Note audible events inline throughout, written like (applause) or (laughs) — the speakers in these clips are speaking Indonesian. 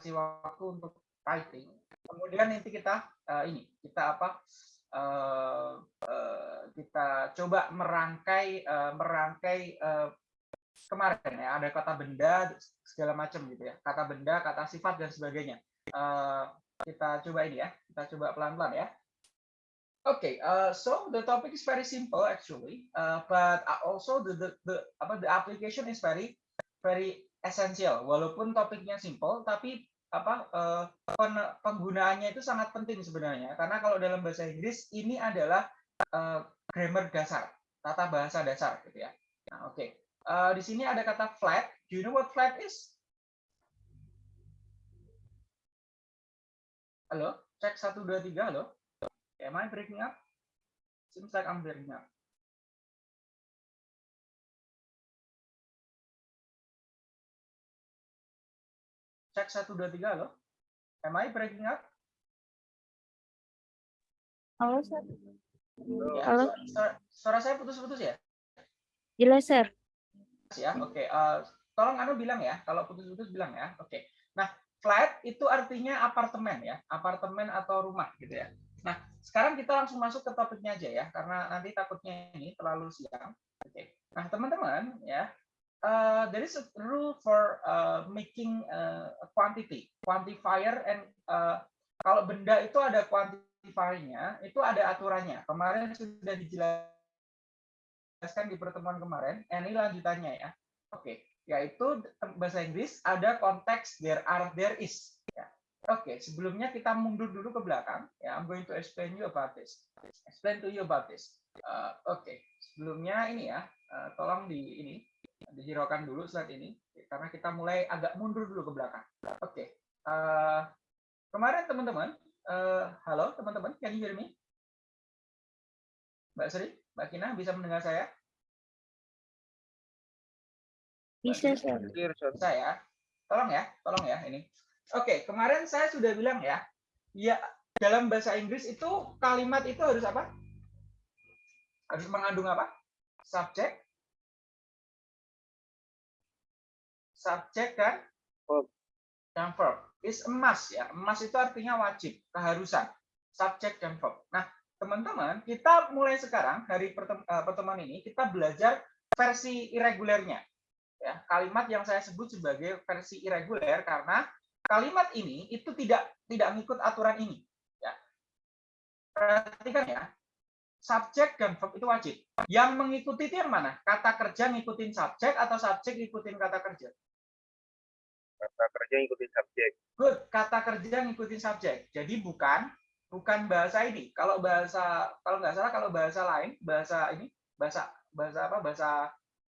kasih waktu untuk typing. Kemudian nanti kita uh, ini kita apa? Uh, uh, kita coba merangkai uh, merangkai uh, kemarin ya ada kata benda segala macam gitu ya kata benda kata sifat dan sebagainya uh, kita coba ini ya kita coba pelan pelan ya Okay, uh, so the topic is very simple actually, uh, but also the, the the apa the application is very very essential. Walaupun topiknya simple, tapi apa uh, pen, penggunaannya itu sangat penting sebenarnya. Karena kalau dalam bahasa Inggris ini adalah uh, grammar dasar, tata bahasa dasar gitu ya. Nah, oke. Okay. Uh, di sini ada kata flat. Do you know what flat is? Halo, cek satu dua tiga halo. Am I breaking up? Seems like I'm breaking up. Cek satu dua tiga loh. Am I breaking up? Halo, Sir. Ya, Halo. Suara, suara saya putus-putus ya? Jelas, Sir. Ya, oke. Okay. Uh, tolong Anu bilang ya, kalau putus-putus bilang ya. Oke. Okay. Nah, flat itu artinya apartemen ya, apartemen atau rumah gitu ya. Nah, sekarang kita langsung masuk ke topiknya aja ya, karena nanti takutnya ini terlalu siang. Oke. Okay. Nah, teman-teman ya, uh, there is a rule for uh, making uh, a quantity, quantifier, and uh, kalau benda itu ada quantifiernya, itu ada aturannya. Kemarin sudah dijelaskan di pertemuan kemarin. Ini lanjutannya ya. Oke, okay. yaitu bahasa Inggris ada konteks there are there is. Ya. Oke, okay, sebelumnya kita mundur dulu ke belakang. Ya, I'm going to explain you about this. Explain to you about this. Uh, Oke, okay. sebelumnya ini ya, uh, tolong di ini dihiraukan dulu saat ini karena kita mulai agak mundur dulu ke belakang. Oke, okay. uh, kemarin teman-teman, uh, halo teman-teman, can you hear me? Mbak Sri, Mbak Kina bisa mendengar saya? Bisa, Sir. Bisa ya. Tolong ya, tolong ya ini. Oke, kemarin saya sudah bilang ya, ya dalam bahasa Inggris itu kalimat itu harus apa? Harus mengandung apa? Subjek, subjek dan verb. Dan verb. Is emas ya. Emas itu artinya wajib, keharusan. Subjek dan verb. Nah, teman-teman, kita mulai sekarang dari pertemuan ini kita belajar versi irregulernya. Ya, kalimat yang saya sebut sebagai versi irreguler karena kalimat ini itu tidak tidak mengikut aturan ini. Ya. Perhatikan ya, subjek dan verb itu wajib. Yang mengikuti itu yang mana? Kata kerja ngikutin subjek atau subjek ngikutin kata kerja? Kata kerja ngikutin subjek. Good, kata kerja ngikutin subjek. Jadi bukan bukan bahasa ini. Kalau bahasa kalau nggak salah kalau bahasa lain, bahasa ini, bahasa bahasa apa? Bahasa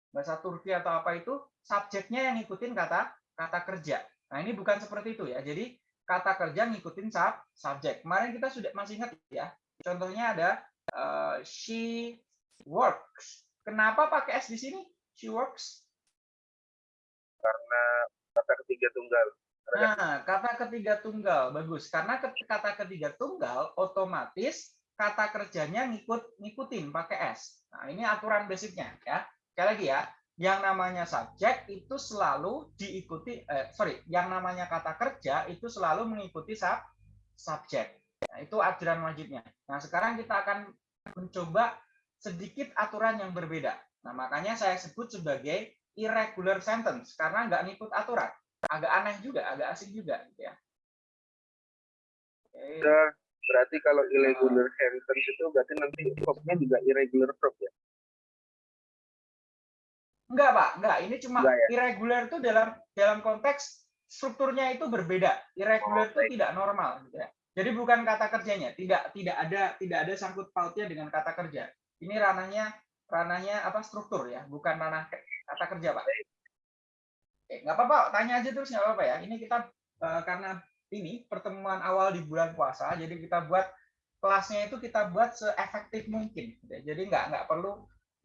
bahasa Turki atau apa itu subjeknya yang ngikutin kata kata kerja. Nah, ini bukan seperti itu ya. Jadi kata kerja ngikutin sub subjek. Kemarin kita sudah masih ingat ya. Contohnya ada uh, she works. Kenapa pakai s di sini? She works. Karena kata ketiga tunggal. Nah, kata ketiga tunggal bagus. Karena kata ketiga tunggal otomatis kata kerjanya ngikut ngikutin pakai s. Nah, ini aturan basicnya ya. Sekali lagi ya, yang namanya subjek itu selalu diikuti eh, sorry yang namanya kata kerja itu selalu mengikuti sub subjek nah, itu aturan wajibnya nah sekarang kita akan mencoba sedikit aturan yang berbeda nah makanya saya sebut sebagai irregular sentence karena nggak ngikut aturan agak aneh juga agak asing juga gitu ya okay. berarti kalau irregular sentence itu berarti nanti verbnya juga irregular verb ya Enggak, Pak. Enggak. Ini cuma Enggak, ya? irregular itu dalam dalam konteks strukturnya itu berbeda. Irregular itu Oh, baik. tidak normal gitu ya. Jadi bukan kata kerjanya, tidak tidak ada tidak ada sangkut pautnya dengan kata kerja. Ini ranahnya ranahnya apa struktur ya, bukan ranah kata kerja, Pak. Oke, nggak apa-apa, tanya aja terus nggak apa-apa ya. Ini kita eh, karena ini pertemuan awal di bulan puasa, jadi kita buat kelasnya itu kita buat seefektif mungkin. gitu ya. Jadi nggak nggak perlu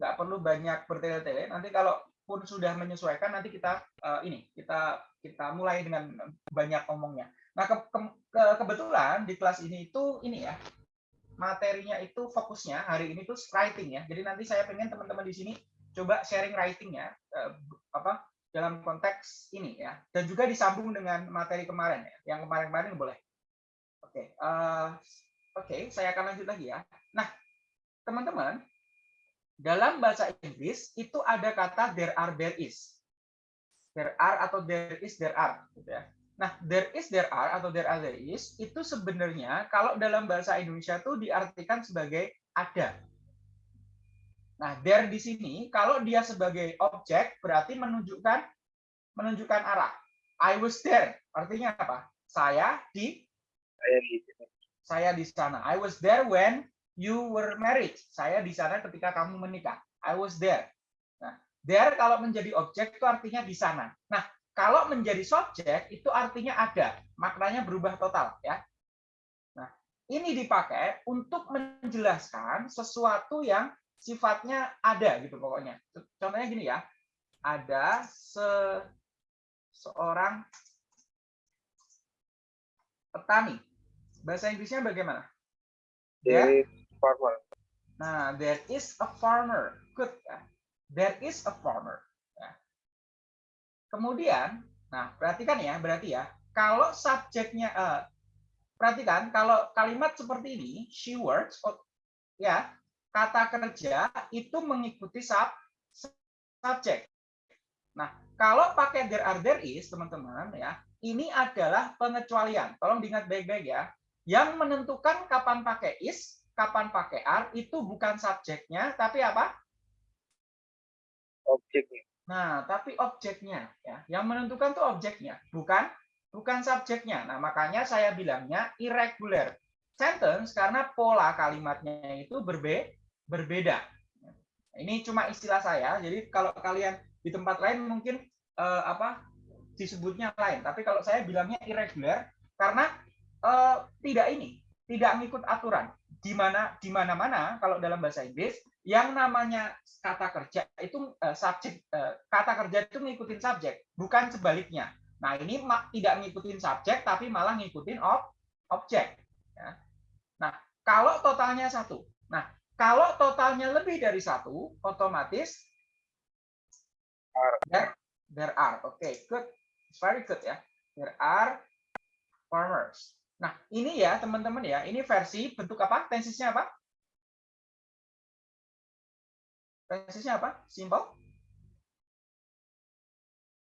nggak perlu banyak bertele-tele. Nanti kalau pun sudah menyesuaikan, nanti kita eh, ini kita kita mulai dengan banyak omongnya. Nah ke, ke- ke- kebetulan di kelas ini itu ini ya materinya itu fokusnya hari ini tuh writing ya. Jadi nanti saya pengen teman-teman di sini coba sharing writing ya, eh, apa dalam konteks ini ya. Dan juga disambung dengan materi kemarin ya yang kemarin-kemarin boleh. Oke eh, oke saya akan lanjut lagi ya. Nah teman-teman dalam bahasa Inggris itu ada kata there are there is. There are atau there is there are gitu ya nah there is there are atau there are there is itu sebenarnya kalau dalam bahasa Indonesia itu diartikan sebagai ada Nah, there di sini kalau dia sebagai objek berarti menunjukkan menunjukkan arah. I was there. Artinya apa? Saya di Saya di saya di sana. I was there when you were married. Saya di sana ketika kamu menikah. I was there. Nah, there kalau menjadi objek itu artinya di sana. Nah, kalau menjadi subjek itu artinya ada. Maknanya berubah total ya. Nah, ini dipakai untuk menjelaskan sesuatu yang sifatnya ada gitu pokoknya. Contohnya gini ya. Ada se seorang petani. Bahasa Inggrisnya bagaimana? There is farmer. Nah, there is a farmer. Good. Ya. There is a farmer. Kemudian, nah perhatikan ya, berarti ya, kalau subjeknya, eh, perhatikan kalau kalimat seperti ini, she works, oh, ya, kata kerja itu mengikuti sub, subjek. Nah, kalau pakai there are there is, teman-teman ya, ini adalah pengecualian. Tolong diingat baik-baik ya. Yang menentukan kapan pakai is, kapan pakai are itu bukan subjeknya, tapi apa? Objeknya. Nah, tapi objeknya ya. Yang menentukan tuh objeknya, bukan bukan subjeknya. Nah, makanya saya bilangnya irregular sentence karena pola kalimatnya itu berbe berbeda. Ini cuma istilah saya. Jadi kalau kalian di tempat lain mungkin eh, apa disebutnya lain, tapi kalau saya bilangnya irregular karena eh, tidak ini, tidak mengikut aturan. Di mana di mana-mana kalau dalam bahasa Inggris yang namanya kata kerja itu eh, subjek eh, kata kerja itu ngikutin subjek, bukan sebaliknya. Nah, ini tidak ngikutin subjek tapi malah ngikutin ob objek. ya. Nah, kalau totalnya satu. Nah, kalau totalnya lebih dari satu, otomatis Are. there, there are. Oke, good. It's very good ya. There are farmers. Nah, ini ya teman-teman ya, ini versi bentuk apa? Tensisnya apa? Tensisnya apa? Simple?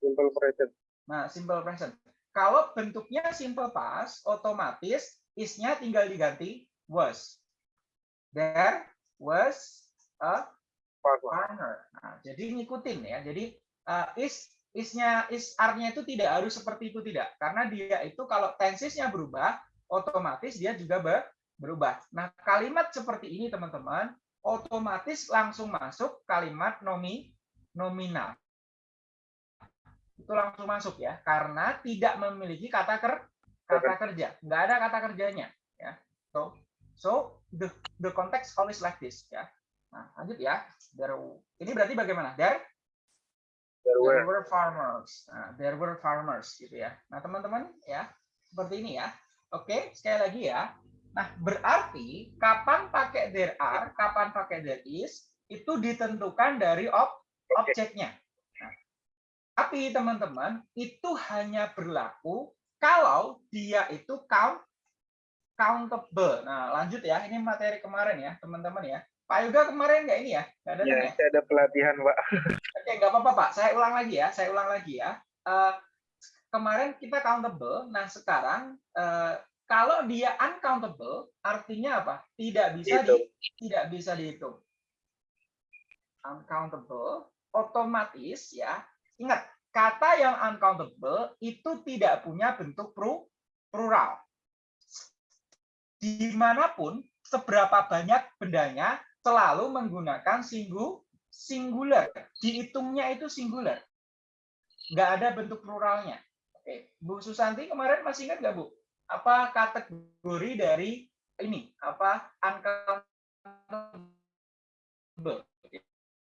Simple present. Nah, simple present. Kalau bentuknya simple past, otomatis is-nya tinggal diganti was. There was a farmer. Nah, jadi ngikutin ya. Jadi uh, is is-nya is are-nya itu tidak harus seperti itu tidak. Karena dia itu kalau tensisnya berubah, otomatis dia juga ber- berubah. Nah, kalimat seperti ini teman-teman, otomatis langsung masuk kalimat nomi nominal. Itu langsung masuk ya, karena tidak memiliki kata ker kata kerja. Nggak ada kata kerjanya ya. So, so the the context always like this ya. Nah, lanjut ya. There, ini berarti bagaimana? There There there were. were farmers. Nah, there were farmers gitu ya. Nah, teman-teman ya, seperti ini ya. Oke, sekali lagi ya. Nah, berarti kapan pakai there are, kapan pakai there is, itu ditentukan dari ob objeknya. Nah, tapi teman-teman, itu hanya berlaku kalau dia itu count countable. Nah, lanjut ya. Ini materi kemarin ya, teman-teman ya. Pak Yoga kemarin nggak ini ya? Nggak ada Ya, ya? saya ada pelatihan, Pak. (laughs) Oke, nggak apa-apa Pak. Saya ulang lagi ya. Saya ulang lagi ya. Eh, kemarin kita countable. Nah sekarang eh, kalau dia uncountable, artinya apa? Tidak bisa di, Dihitung. tidak bisa dihitung. Uncountable, otomatis ya. Ingat, kata yang uncountable itu tidak punya bentuk plural. Di mana pun, seberapa banyak bendanya, selalu menggunakan singgu, singular. Dihitungnya itu singular. Nggak ada bentuk pluralnya. Oke, Bu Susanti kemarin masih ingat nggak Bu? Apa kategori dari ini? Apa uncountable?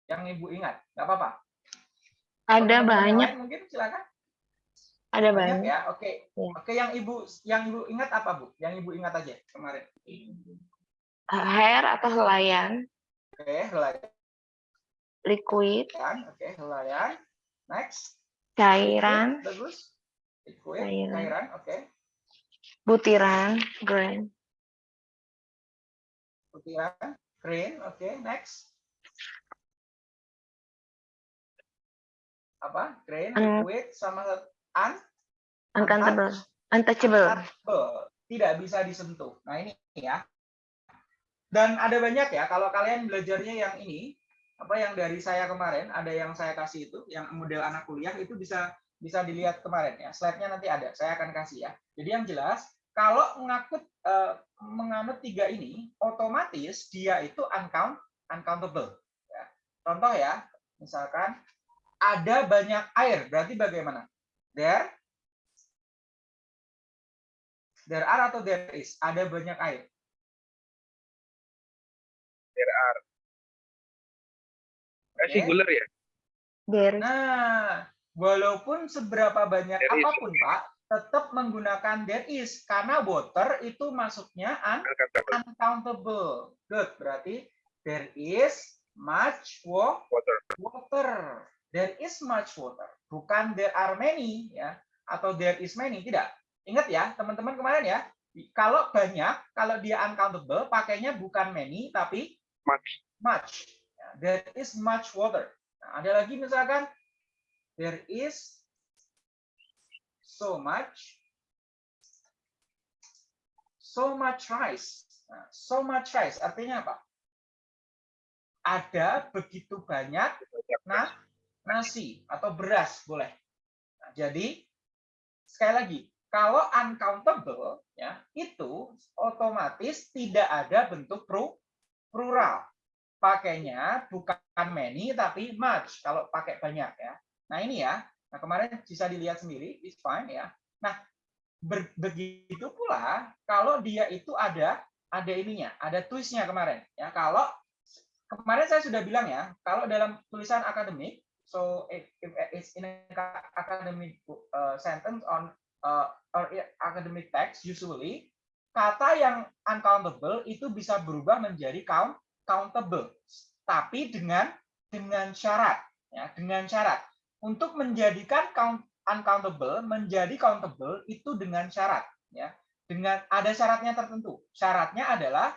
Yang Ibu ingat? Nggak apa-apa. Ada yang banyak, lain Mungkin silakan. ada Banyak banyak. ya. Oke. Iya. Oke, yang Ibu yang Ibu ingat apa Bu? Yang Ibu ingat aja kemarin. Hair atau helaian, Oke, helaian. liquid, Oke, helaian. Next. cairan, bagus. Liquid, Cairan. cairan, oke. Butiran, grain, Butiran, grain, oke. Next. Apa? Grain, Un- liquid, sama un, uncountable, untouchable. untouchable. Tidak bisa disentuh. Nah ini ya. Dan ada banyak ya. Kalau kalian belajarnya yang ini, apa yang dari saya kemarin, ada yang saya kasih itu, yang model anak kuliah itu bisa bisa dilihat kemarin ya. Slide-nya nanti ada. Saya akan kasih ya. Jadi yang jelas, kalau mengakut eh, menganut tiga ini, otomatis dia itu uncount uncountable. Ya. Contoh ya, misalkan ada banyak air, berarti bagaimana? There There are atau there is? Ada banyak air. There are. Oke. singular ya? There, Nah, walaupun seberapa banyak There is. apa pun, Pak, tetap menggunakan there is karena water itu masuknya un- Uncountable. Good, berarti there is much wa- water. water. There is much water. Bukan there are many ya atau there is many, tidak. Ingat ya, teman-teman kemarin ya, kalau banyak, kalau dia uncountable, pakainya bukan many tapi Much. much. There is much water. Nah, ada lagi misalkan there is so much so much rice. Nah, so much rice artinya apa? Ada begitu banyak nah nasi atau beras boleh. Nah, jadi sekali lagi kalau uncountable ya itu otomatis tidak ada bentuk plural pakainya bukan many tapi much kalau pakai banyak ya. Nah ini ya. Nah kemarin bisa dilihat sendiri, it's fine ya. Nah begitu pula kalau dia itu ada ada ininya, ada twistnya kemarin ya. Kalau kemarin saya sudah bilang ya, kalau dalam tulisan akademik, so if it's in a academic uh, sentence on uh, or academic text usually kata yang uncountable itu bisa berubah menjadi count countable tapi dengan dengan syarat ya dengan syarat untuk menjadikan count uncountable menjadi countable itu dengan syarat ya dengan ada syaratnya tertentu syaratnya adalah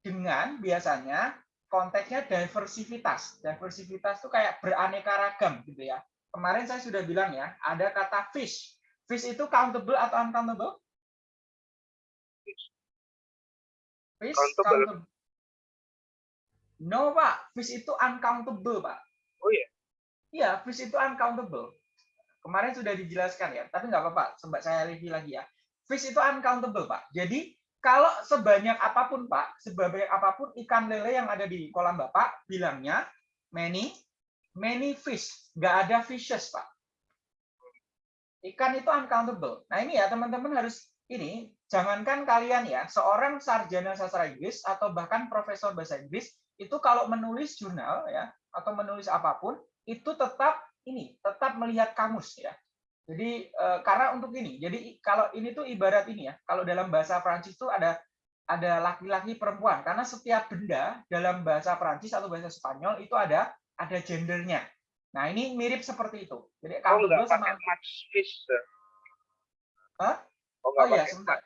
dengan biasanya konteksnya diversivitas diversivitas itu kayak beraneka ragam gitu ya kemarin saya sudah bilang ya ada kata fish fish itu countable atau uncountable fish Countable. countable No, Pak. Fish itu uncountable, Pak. Oh iya. Iya, fish itu uncountable. Kemarin sudah dijelaskan ya, tapi nggak apa-apa. Coba saya review lagi ya. Fish itu uncountable, Pak. Jadi, kalau sebanyak apa pun, Pak, sebanyak apa pun ikan lele yang ada di kolam Bapak, bilangnya many, many fish. Nggak ada fishes, Pak. Ikan itu uncountable. Nah, ini ya, teman-teman harus ini, jangankan kalian ya, seorang sarjana sastra Inggris atau bahkan profesor bahasa Inggris, itu kalau menulis jurnal ya atau menulis apa pun itu tetap ini tetap melihat kamus ya jadi eh, karena untuk ini jadi kalau ini tuh ibarat ini ya kalau dalam bahasa Prancis tuh ada ada laki-laki perempuan karena setiap benda dalam bahasa Prancis atau bahasa Spanyol itu ada ada gendernya nah ini mirip seperti itu jadi Oh countable nggak sama much fish. sir. Hah? Oh Oh, iya, sebentar.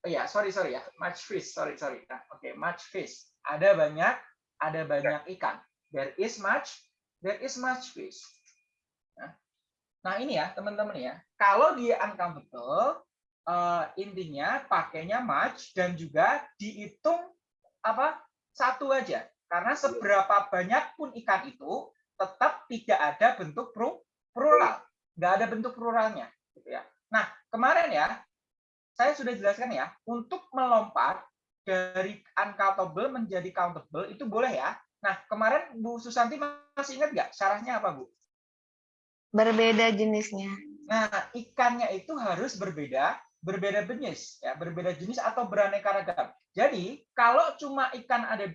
Oh ya, sorry sorry ya, much fish, sorry sorry. Nah, Oke, much fish. Ada banyak, ada banyak ikan. There is much, there is much fish. Nah, nah ini ya teman-teman ya. Kalau dia uncountable, eh, intinya pakainya much dan juga dihitung apa satu aja. Karena seberapa banyak pun ikan itu tetap tidak ada bentuk plural, nggak ada bentuk pluralnya, gitu ya. Nah kemarin ya saya sudah jelaskan ya, untuk melompat dari uncountable menjadi countable itu boleh ya. Nah, kemarin Bu Susanti masih ingat nggak syaratnya apa, Bu? berbeda jenisnya. Nah, ikannya itu harus berbeda, berbeda jenis, ya, berbeda jenis atau beraneka ragam. Jadi, kalau cuma ikan ada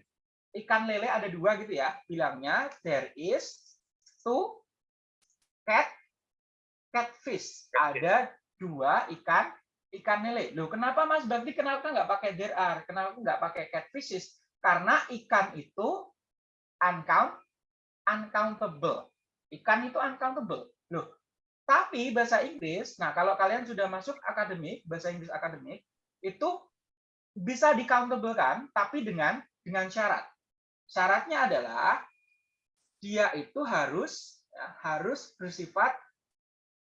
ikan lele ada dua gitu ya, bilangnya there is two cat catfish. Ada dua ikan ikan lele. Loh, kenapa Mas Bakti kenapa nggak pakai there are? Kenapa nggak pakai catfishes? Karena ikan itu uncount uncountable. Ikan itu uncountable. Loh, Tapi bahasa Inggris, nah kalau kalian sudah masuk akademik, bahasa Inggris akademik, itu bisa di countable kan, tapi dengan dengan syarat. Syaratnya adalah dia itu harus ya, harus bersifat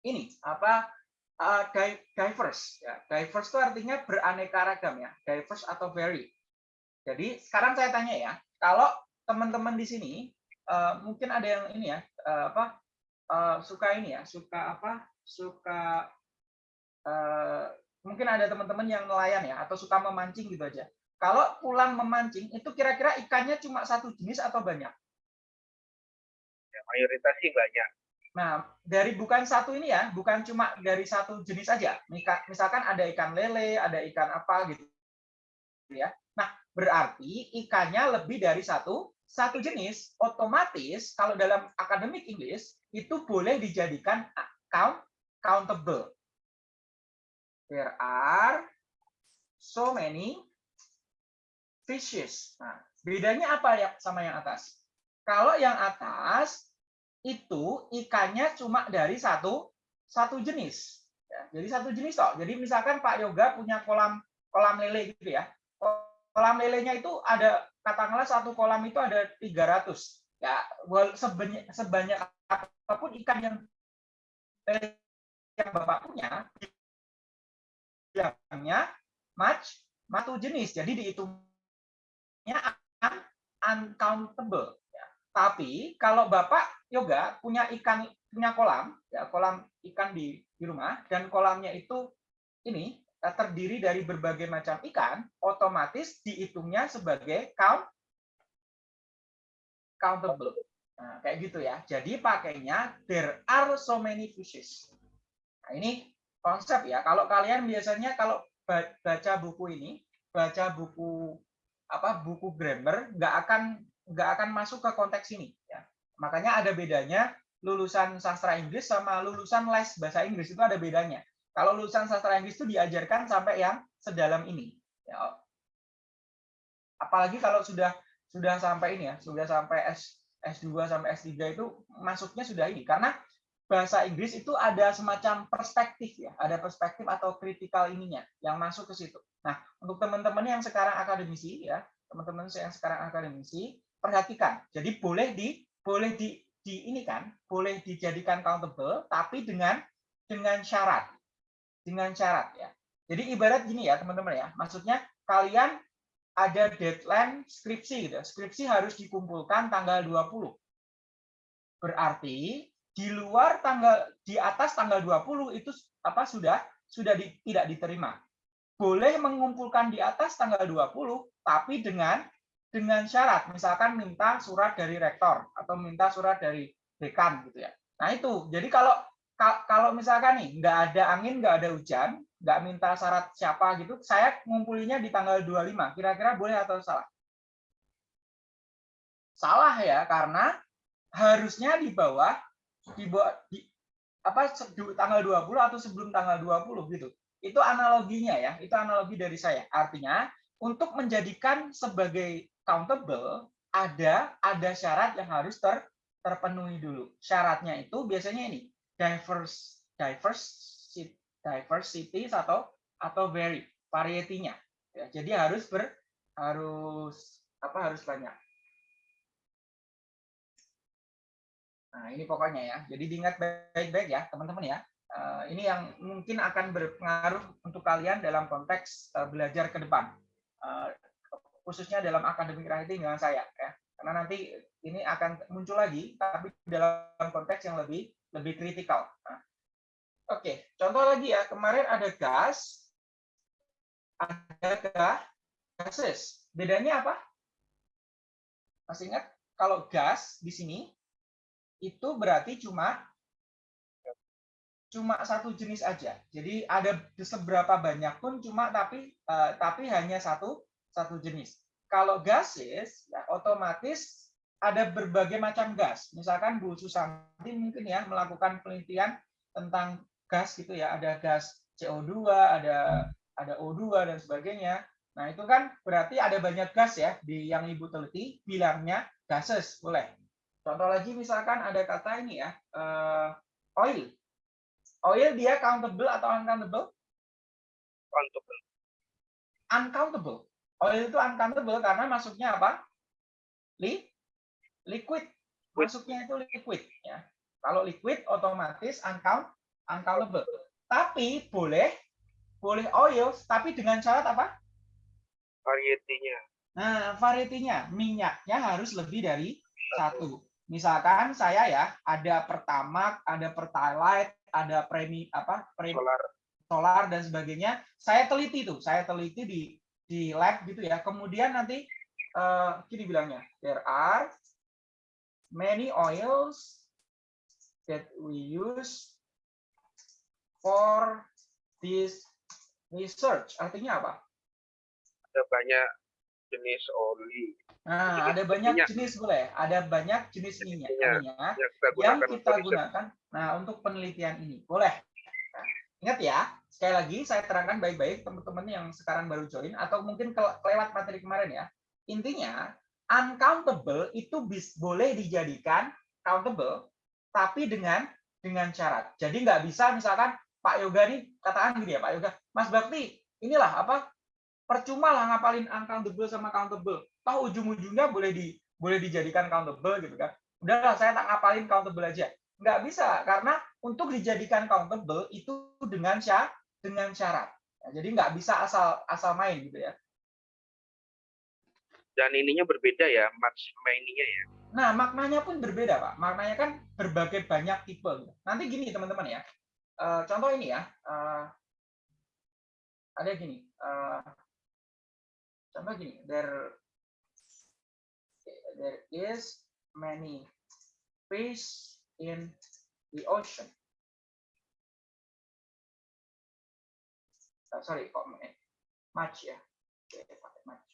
ini apa uh, diverse ya. Diverse itu artinya beraneka ragam ya, diverse atau very. Jadi sekarang saya tanya ya, kalau teman-teman di sini uh, mungkin ada yang ini ya, uh, apa uh, suka ini ya, suka apa? Suka uh, mungkin ada teman-teman yang nelayan ya atau suka memancing gitu aja. Kalau pulang memancing itu kira-kira ikannya cuma satu jenis atau banyak? Ya, mayoritas sih banyak. Nah, dari bukan satu ini ya, bukan cuma dari satu jenis aja. Misalkan ada ikan lele, ada ikan apa gitu ya. Nah, berarti ikannya lebih dari satu satu jenis, otomatis kalau dalam akademik Inggris itu boleh dijadikan count countable. There are so many fishes. Nah, bedanya apa ya sama yang atas? Kalau yang atas itu ikannya cuma dari satu satu jenis. Ya, jadi satu jenis toh. Jadi misalkan Pak Yoga punya kolam kolam lele gitu ya. Kolam lelenya itu ada katakanlah satu kolam itu ada 300. Ya, sebanyak sebanyak apa pun ikan yang yang Bapak punya bilangnya match satu jenis. Jadi dihitungnya uncountable. Ya. Tapi kalau Bapak yoga punya ikan punya kolam, ya kolam ikan di di rumah dan kolamnya itu ini terdiri dari berbagai macam ikan, otomatis dihitungnya sebagai count countable. Nah, kayak gitu ya. Jadi pakainya there are so many fishes. Nah, ini konsep ya. Kalau kalian biasanya kalau baca buku ini, baca buku apa buku grammar, nggak akan nggak akan masuk ke konteks ini. Ya. Makanya ada bedanya lulusan sastra Inggris sama lulusan les bahasa Inggris itu ada bedanya. Kalau lulusan sastra Inggris itu diajarkan sampai yang sedalam ini. Ya. Apalagi kalau sudah sudah sampai ini ya, sudah sampai S S2 sampai S3 itu masuknya sudah ini karena bahasa Inggris itu ada semacam perspektif ya, ada perspektif atau kritikal ininya yang masuk ke situ. Nah, untuk teman-teman yang sekarang akademisi ya, teman-teman yang sekarang akademisi, perhatikan. Jadi boleh di boleh di di ini kan, boleh dijadikan countable tapi dengan dengan syarat. Dengan syarat ya. Jadi ibarat gini ya, teman-teman ya. Maksudnya kalian ada deadline skripsi gitu. Skripsi harus dikumpulkan tanggal 20. Berarti di luar tanggal di atas tanggal 20 itu apa sudah sudah di, tidak diterima. Boleh mengumpulkan di atas tanggal 20 tapi dengan dengan syarat misalkan minta surat dari rektor atau minta surat dari dekan gitu ya. Nah itu. Jadi kalau kalau misalkan nih nggak ada angin, nggak ada hujan, nggak minta syarat siapa gitu, saya ngumpulinya di tanggal 25. Kira-kira boleh atau salah? Salah ya, karena harusnya di bawah di bawah di apa tanggal 20 atau sebelum tanggal 20 gitu. Itu analoginya ya, itu analogi dari saya. Artinya untuk menjadikan sebagai countable ada ada syarat yang harus ter, terpenuhi dulu. Syaratnya itu biasanya ini diverse diverse diversity atau atau vary variety-nya. Ya, jadi harus ber harus apa harus banyak. Nah, ini pokoknya ya. Jadi diingat baik-baik ya, teman-teman ya. Uh, ini yang mungkin akan berpengaruh untuk kalian dalam konteks uh, belajar ke depan. Uh, khususnya dalam akademik writing dengan saya ya. Karena nanti ini akan muncul lagi tapi dalam konteks yang lebih lebih kritikal. Nah, Oke, contoh lagi ya. Kemarin ada gas, ada gases. Bedanya apa? Masih ingat? Kalau gas di sini itu berarti cuma cuma satu jenis aja. Jadi ada seberapa banyak pun cuma tapi uh, tapi hanya satu satu jenis. Kalau gases ya otomatis ada berbagai macam gas. Misalkan Bu Susanti mungkin ya melakukan penelitian tentang gas gitu ya, ada gas CO2, ada ada O2 dan sebagainya. Nah, itu kan berarti ada banyak gas ya di yang Ibu teliti, bilangnya gases, boleh. Contoh lagi misalkan ada kata ini ya, uh, oil. Oil dia countable atau uncountable? Countable. Uncountable. Oil itu uncountable karena masuknya apa? Li liquid. Masuknya itu liquid ya. Kalau liquid otomatis uncount uncountable. Tapi boleh boleh oil tapi dengan syarat apa? Varietinya. Nah, varietinya minyaknya harus lebih dari satu. Misalkan saya ya ada pertamax, ada pertalite, ada premi apa? Premi, Solar. solar dan sebagainya. Saya teliti tuh, saya teliti di di lab gitu ya. Kemudian nanti eh gini bilangnya, there are many oils that we use for this research. Artinya apa? Ada banyak jenis oli Nah, Jenis ada banyak minyak. jenis boleh, ada banyak jenis minyak, minyak. minyak yang kita yang gunakan kita untuk gunakan. Nah, untuk penelitian ini boleh. Nah, ingat ya, sekali lagi saya terangkan baik-baik teman-teman yang sekarang baru join atau mungkin ke- kelewat materi kemarin ya. Intinya, uncountable itu bis, boleh dijadikan countable, tapi dengan dengan syarat. Jadi nggak bisa misalkan Pak Yoga nih katakan gini ya Pak Yoga, Mas Bakti, inilah apa percuma lah ngapalin uncountable sama countable. Tahu ujung-ujungnya boleh di boleh dijadikan countable gitu kan. Udahlah saya tak ngapalin countable aja. Nggak bisa karena untuk dijadikan countable itu dengan syarat dengan syarat. Jadi nggak bisa asal asal main gitu ya. Dan ininya berbeda ya, match mainnya ya. Nah, maknanya pun berbeda, Pak. Maknanya kan berbagai banyak tipe. Nanti gini, teman-teman ya. Eh, contoh ini ya. eh, ada gini. eh, contoh gini. There, there is many fish in the ocean. Eh, sorry, kok much ya. Pakai much.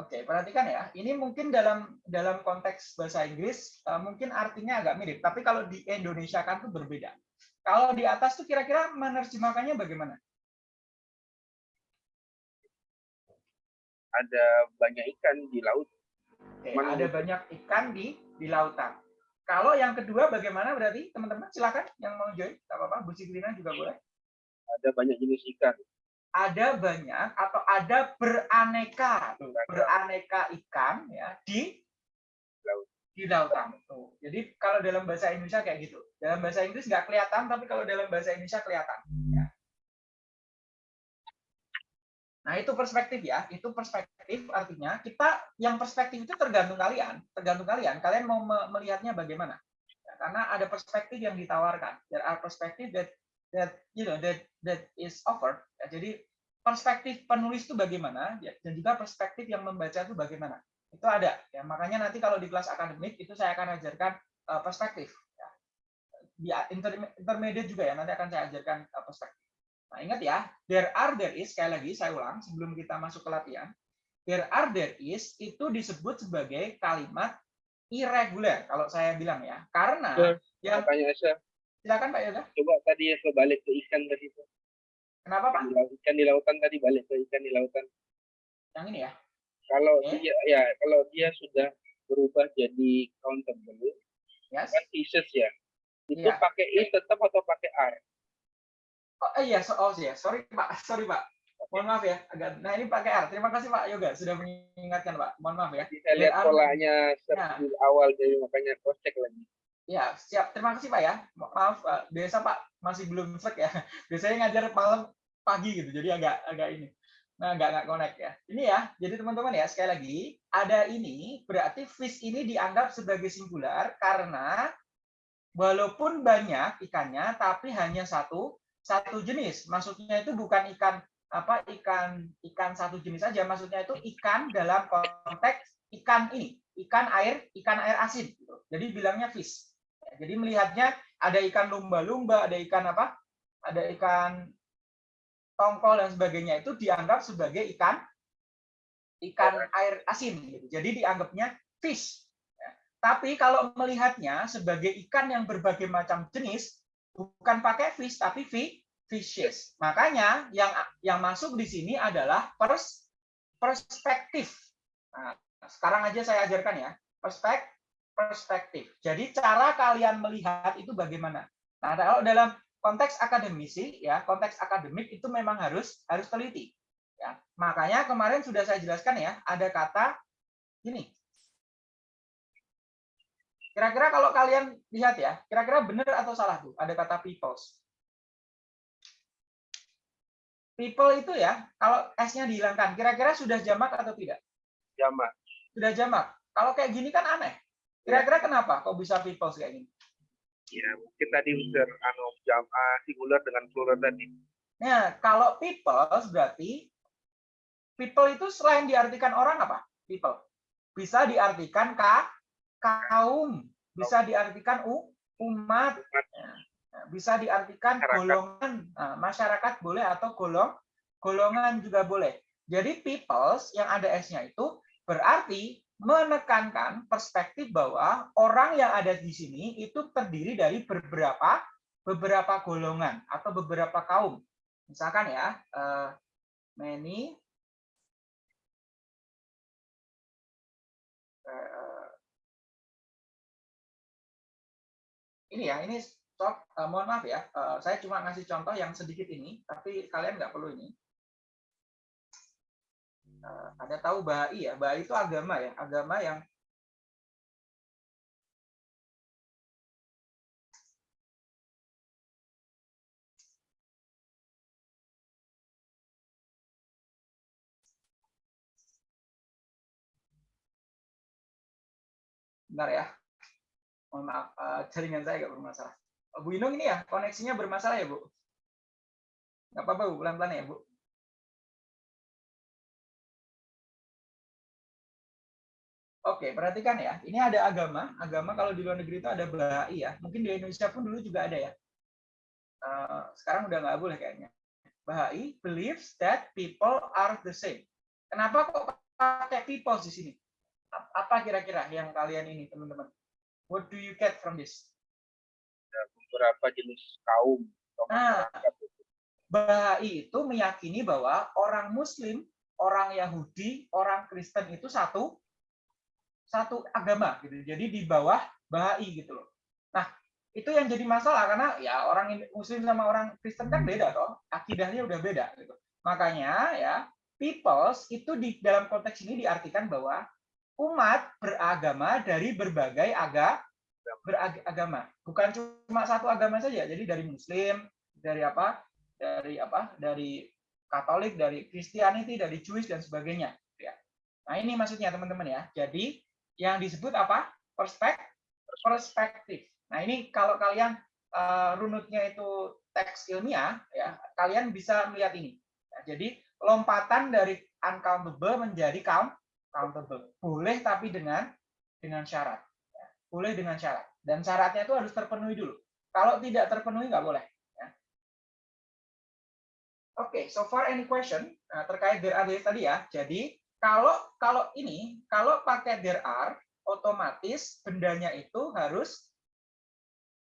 Oke, perhatikan ya. Ini mungkin dalam dalam konteks bahasa Inggris eh, mungkin artinya agak mirip, tapi kalau di Indonesia kan tuh berbeda. Kalau di atas tuh kira-kira menerjemahkannya bagaimana? Ada banyak ikan di laut. Mana ada banyak ikan di di lautan. Kalau yang kedua bagaimana berarti teman-teman silakan yang mau join, apa-apa. Bu Sigrina juga boleh. Ada banyak jenis ikan. Ada banyak atau ada beraneka, beraneka ikan ya di Laut. di lautan. Tuh. Jadi kalau dalam bahasa Indonesia kayak gitu. Dalam bahasa Inggris nggak kelihatan, tapi kalau dalam bahasa Indonesia kelihatan. ya. Nah itu perspektif ya, itu perspektif artinya kita yang perspektif itu tergantung kalian, tergantung kalian. Kalian mau me- melihatnya bagaimana? Ya, karena ada perspektif yang ditawarkan. There are perspective that that you know that that is offered. Ya, jadi perspektif penulis itu bagaimana, ya, dan juga perspektif yang membaca itu bagaimana. Itu ada. Ya, makanya nanti kalau di kelas akademik itu saya akan ajarkan eh, perspektif. Ya. Di inter- intermediate juga ya, nanti akan saya ajarkan eh, perspektif. Nah, ingat ya, there are, there is, sekali lagi saya ulang sebelum kita masuk ke latihan. There are, there is, itu disebut sebagai kalimat irregular, kalau saya bilang ya. Karena, Betul. yang, silakan Pak Yoga, coba tadi ya kebalik ke ikan tadi kenapa Pak? Ikan di lautan tadi balik ke ikan di lautan. Yang ini ya. Kalau Oke. dia ya kalau dia sudah berubah jadi countable Yes. kan pieces ya. Itu Iya. pakai i tetap atau pakai r? Oh eh, iya, so, oh iya, sorry Pak, sorry Pak. Mohon maaf ya, agak. Nah ini pakai R. Terima kasih Pak Yoga sudah mengingatkan Pak. Mohon maaf ya. Saya lihat polanya Ya. awal jadi makanya cross check lagi. Ya, siap. Terima kasih Pak ya. Ma- Maaf Pak, biasa Pak masih belum selek ya. (laughs) Biasanya ngajar malam pagi gitu, jadi agak agak ini. Nah, nggak nggak connect ya. Ini ya, jadi teman-teman ya, sekali lagi, ada ini berarti fish ini dianggap sebagai singular karena walaupun banyak ikannya, tapi hanya satu satu jenis. Maksudnya itu bukan ikan apa ikan ikan satu jenis saja, maksudnya itu ikan dalam konteks ikan ini, ikan air, ikan air asin. Gitu. Jadi bilangnya fish. Jadi melihatnya ada ikan lumba-lumba, ada ikan apa? Ada ikan tongkol dan sebagainya itu dianggap sebagai ikan ikan air asin. Jadi dianggapnya fish. Ya. Tapi kalau melihatnya sebagai ikan yang berbagai macam jenis, bukan pakai fish tapi fi, fishes. Makanya yang yang masuk di sini adalah pers, perspektif. Nah, sekarang aja saya ajarkan ya. Perspek, perspektif. Jadi cara kalian melihat itu bagaimana. Nah, kalau dalam konteks akademisi ya, konteks akademik itu memang harus harus teliti. Ya. Makanya kemarin sudah saya jelaskan ya, ada kata ini. Kira-kira kalau kalian lihat ya, kira-kira benar atau salah tuh? Ada kata peoples. People itu ya, kalau S-nya dihilangkan, kira-kira sudah jamak atau tidak? Jamak. Sudah jamak. Kalau kayak gini kan aneh. Kira-kira kenapa kok bisa people kayak gini? Ya, mungkin tadi unsur anu jam ah, singular dengan plural tadi. Nah, kalau people berarti people itu selain diartikan orang apa? People. Bisa diartikan ka, kaum, bisa diartikan u, umat, bisa diartikan Masyarakat. golongan Nah, masyarakat boleh atau golong golongan juga boleh. Jadi peoples yang ada s-nya itu berarti menekankan perspektif bahwa orang yang ada di sini itu terdiri dari beberapa beberapa golongan atau beberapa kaum. Misalkan ya, eh, many eh, ini ya, ini stop. Eh, mohon maaf ya, saya cuma ngasih contoh yang sedikit ini, tapi kalian nggak perlu ini. Eh, ada tahu Bahai ya? Bahai itu agama ya, agama yang Bentar ya. Mohon maaf, eh, jaringan saya nggak bermasalah. Bu Inung ini ya, koneksinya bermasalah ya, Bu? Nggak apa-apa, Bu. Pelan-pelan ya, Bu. Oke, perhatikan ya. Ini ada agama. Agama kalau di luar negeri itu ada Bahai ya. Mungkin di Indonesia pun dulu juga ada ya. Eh, sekarang udah nggak boleh kayaknya. Bahai believes that people are the same. Kenapa kok pakai people di sini? Ap- Apa kira-kira yang kalian ini, teman-teman? What do you get from this? Beberapa jenis kaum Nah. Bahai itu meyakini bahwa orang Muslim, orang Yahudi, orang Kristen itu satu satu agama gitu. Jadi di bawah Bahai gitu loh. Nah, itu yang jadi masalah karena ya orang Muslim sama orang Kristen kan beda toh, akidahnya udah beda gitu. Makanya ya peoples itu di dalam konteks ini diartikan bahwa umat beragama dari berbagai aga beragama, bukan cuma satu agama saja. Jadi dari Muslim, dari apa? Dari apa? Dari Katolik, dari Christianity, dari Jewish dan sebagainya. Ya. Nah ini maksudnya teman-teman ya. Jadi yang disebut apa? Perspek perspektif. Nah ini kalau kalian eh, runutnya itu teks ilmiah, ya kalian bisa melihat ini. Ya, jadi lompatan dari uncountable menjadi count countable. Boleh tapi dengan dengan syarat. Ya, Boleh dengan syarat. Dan syaratnya itu harus terpenuhi dulu. Kalau tidak terpenuhi nggak boleh. ya. Oke, so far any question Nah, terkait there tadi ya. Jadi kalau kalau ini kalau pakai there are otomatis bendanya itu harus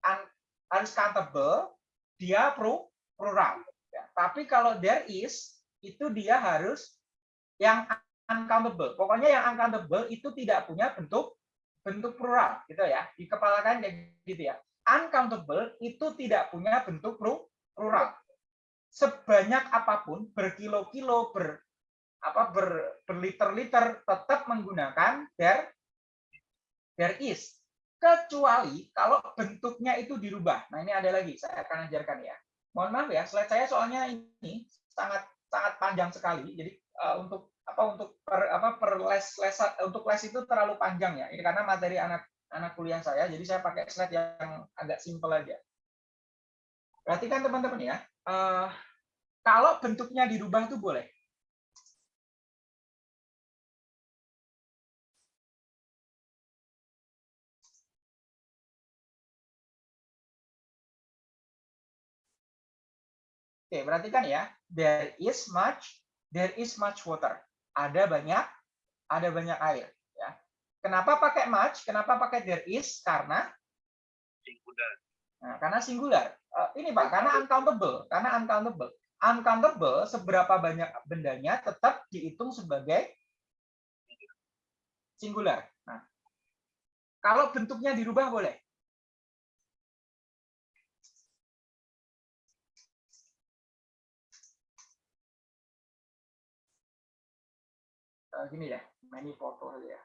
un- harus countable, dia pro plural. Ya. Tapi kalau there is itu dia harus yang uncountable. Pokoknya yang uncountable itu tidak punya bentuk bentuk plural gitu ya. Di kepala kayak gitu ya. Uncountable itu tidak punya bentuk plu- plural. Sebanyak apa pun berkilo-kilo ber apa ber, berliter-liter tetap menggunakan there there is kecuali kalau bentuknya itu dirubah. Nah, ini ada lagi saya akan ajarkan ya. Mohon maaf ya, slide saya soalnya ini sangat sangat panjang sekali. Jadi eh, untuk apa untuk per apa per les les untuk les itu terlalu panjang ya. Ini karena materi anak anak kuliah saya, jadi saya pakai slide yang agak simpel aja. Perhatikan teman-teman ya. eh, kalau bentuknya dirubah itu boleh. Oke, perhatikan ya. There is much, there is much water. Ada banyak, ada banyak air. Ya. Kenapa pakai much? Kenapa pakai there is? Karena Singular. Nah, karena singular. Eh, ini Pak, karena uncountable, karena uncountable. Uncountable seberapa banyak bendanya tetap dihitung sebagai singular. Nah, kalau bentuknya dirubah boleh. Eh, gini ya, many foto aja ya.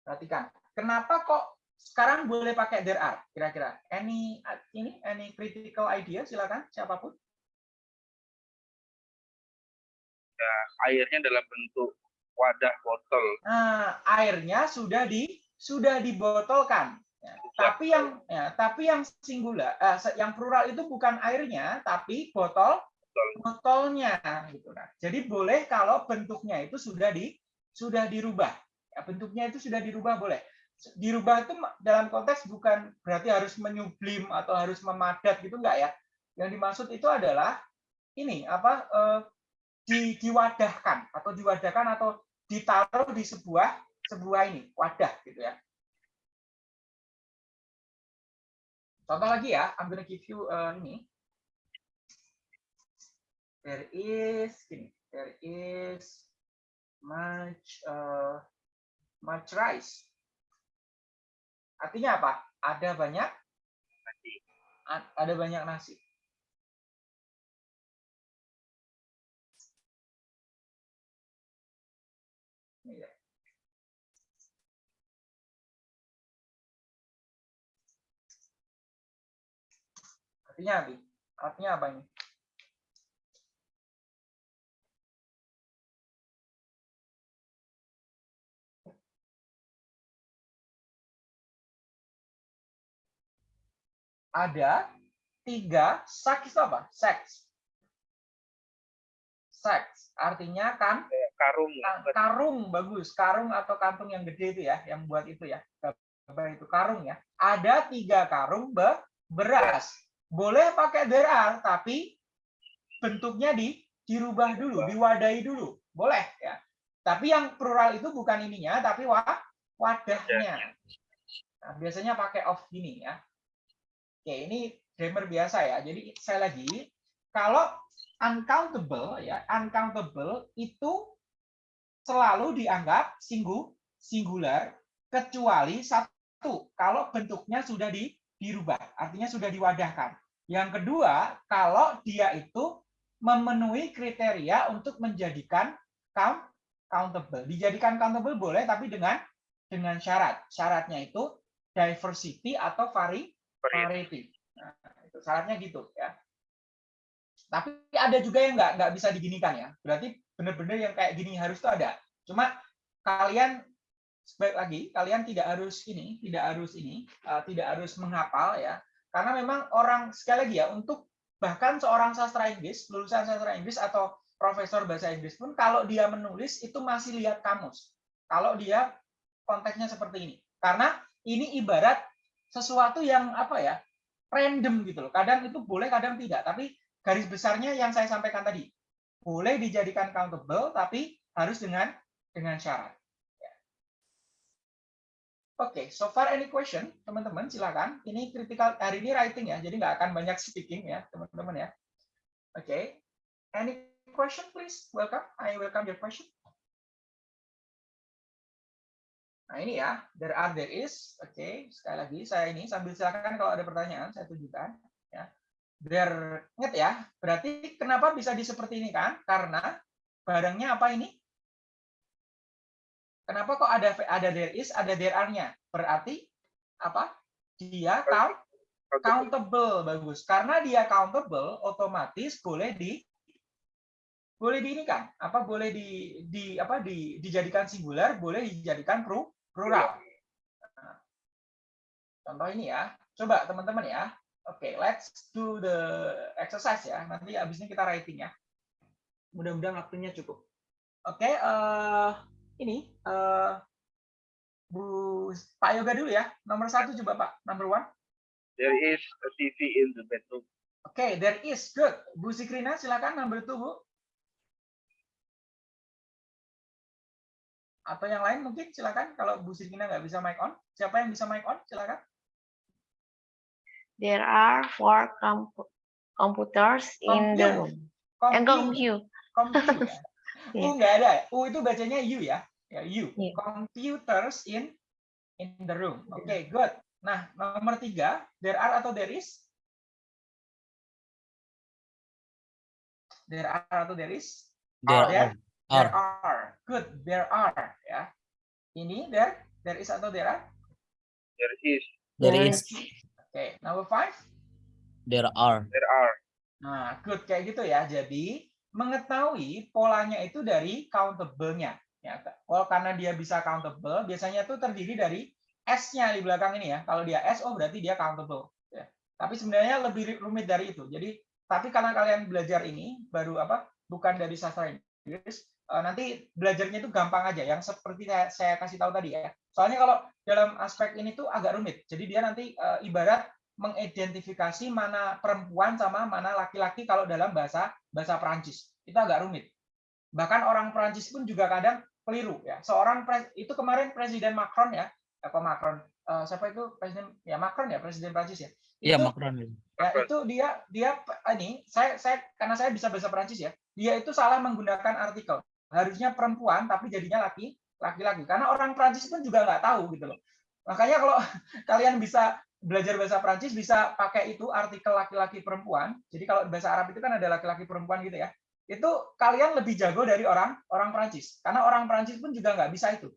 Perhatikan, kenapa kok sekarang boleh pakai there are kira-kira? Any ini any critical idea silakan siapa pun. Ya, airnya dalam bentuk wadah botol. Nah, airnya sudah di sudah dibotolkan. Ya, tapi yang ya, tapi yang singular, eh, yang plural itu bukan airnya, tapi botol botolnya gitu nah. Jadi boleh kalau bentuknya itu sudah di sudah dirubah. Ya, bentuknya itu sudah dirubah boleh. Dirubah itu dalam konteks bukan berarti harus menyublim atau harus memadat gitu enggak ya. Yang dimaksud itu adalah ini apa eh, di, diwadahkan atau diwadahkan atau ditaruh di sebuah sebuah ini wadah gitu ya. Contoh lagi ya, I'm gonna give you uh, ini. There is ini, there is much uh, much rice. Artinya apa? Ada banyak Nasi. ada banyak nasi. Ya. Artinya apa? Artinya apa ini? Ada tiga seks itu apa? Seks. Seks. Artinya kan karung. Ka- karung bagus. Karung atau kantung yang gede itu ya yang buat itu ya. Gambar itu karung ya. Ada tiga karung be- beras. Boleh pakai derar tapi bentuknya di dirubah dulu diwadahi dulu. Boleh ya. Tapi yang plural itu bukan ininya tapi wa, wadahnya. Nah, biasanya pakai off gini ya oke ini grammar biasa ya. Jadi saya lagi kalau uncountable ya uncountable itu selalu dianggap singgu singular kecuali satu. Kalau bentuknya sudah di, dirubah artinya sudah diwadahkan. Yang kedua kalau dia itu memenuhi kriteria untuk menjadikan count countable. Dijadikan countable boleh tapi dengan dengan syarat. Syaratnya itu diversity atau vari variety nah, itu syaratnya gitu ya. Tapi ada juga yang nggak nggak bisa diginikan ya. Berarti benar-benar yang kayak gini harus itu ada. Cuma kalian sebaik lagi kalian tidak harus ini tidak harus ini uh, tidak harus menghafal ya. Karena memang orang sekali lagi ya untuk bahkan seorang sastra Inggris lulusan sastra Inggris atau profesor bahasa Inggris pun kalau dia menulis itu masih lihat kamus. Kalau dia konteksnya seperti ini. Karena ini ibarat sesuatu yang apa ya random gitu loh kadang itu boleh kadang tidak tapi garis besarnya yang saya sampaikan tadi boleh dijadikan countable tapi harus dengan dengan syarat. Ya. Oke, okay, so far any question, teman-teman silakan. Ini critical hari ini writing ya, jadi nggak akan banyak speaking ya, teman-teman ya. Oke, okay. any question please? Welcome, I welcome your question. Nah ini ya, there are, there is. Oke, okay. sekali lagi saya ini sambil silakan kalau ada pertanyaan saya tunjukkan. Ya, biar ingat ya. Berarti kenapa bisa di seperti ini kan? Karena barangnya apa ini? Kenapa kok ada ada there is, ada there are-nya? Berarti apa? Dia count countable bagus. Karena dia countable, otomatis boleh di boleh di ini kan? Apa boleh di di apa di dijadikan singular, boleh dijadikan plural. Nah, contoh ini ya. Coba teman-teman ya. Oke, okay, let's do the exercise ya. Nanti abis ini kita writing ya. Mudah-mudahan waktunya cukup. Oke, okay, uh, ini uh, Bu Pak Yoga dulu ya. Nomor satu coba Pak. Number one. There is a TV in the bedroom. Oke, okay, there is good. Bu Sikrina silakan number two Bu. Atau yang lain mungkin silakan kalau Bu Sirkina nggak bisa mic on. Siapa yang bisa mic on? Silakan. There are four compu- computers in the room. And Compute. compute. (laughs) Ya. U nggak ada. U itu bacanya U ya. Ya U. Iya. Computers in in the room. Oke, good. Nah, nomor tiga, there are atau there is? There are atau there is? There There, are. There Are. are. Good, there are. Ya. Ini there, there is atau there are? There is, There is. Oke, number five. There are. there are. Nah, good kayak gitu ya. Jadi mengetahui polanya itu dari countable-nya. Ya, kalau karena dia bisa countable, biasanya itu terdiri dari S-nya di belakang ini ya. Kalau dia S, oh berarti dia countable. Ya. Tapi sebenarnya lebih rumit dari itu. Jadi, tapi karena kalian belajar ini baru apa? Bukan dari sastra Inggris, nanti belajarnya itu gampang aja. Yang seperti saya, kasih tahu tadi ya. Soalnya kalau dalam aspek ini tuh agak rumit. Jadi dia nanti eh, ibarat mengidentifikasi mana perempuan sama mana laki-laki kalau dalam bahasa bahasa Perancis. Itu agak rumit. Bahkan orang Perancis pun juga kadang keliru ya. Seorang pres- itu kemarin Presiden Macron ya, apa Macron? Eh, siapa itu presiden ya Macron ya presiden Prancis ya. Iya, Macron. Ya, itu dia dia ini saya saya karena saya bisa bahasa Perancis ya. Dia itu salah menggunakan artikel. Harusnya perempuan tapi jadinya laki laki-laki. Karena orang Prancis pun juga nggak tahu gitu loh. Makanya kalau (laughs) kalian bisa belajar bahasa Prancis bisa pakai itu artikel laki-laki perempuan. Jadi kalau bahasa Arab itu kan ada laki-laki perempuan gitu ya. Itu kalian lebih jago dari orang orang Prancis. Karena orang Prancis pun juga nggak bisa itu.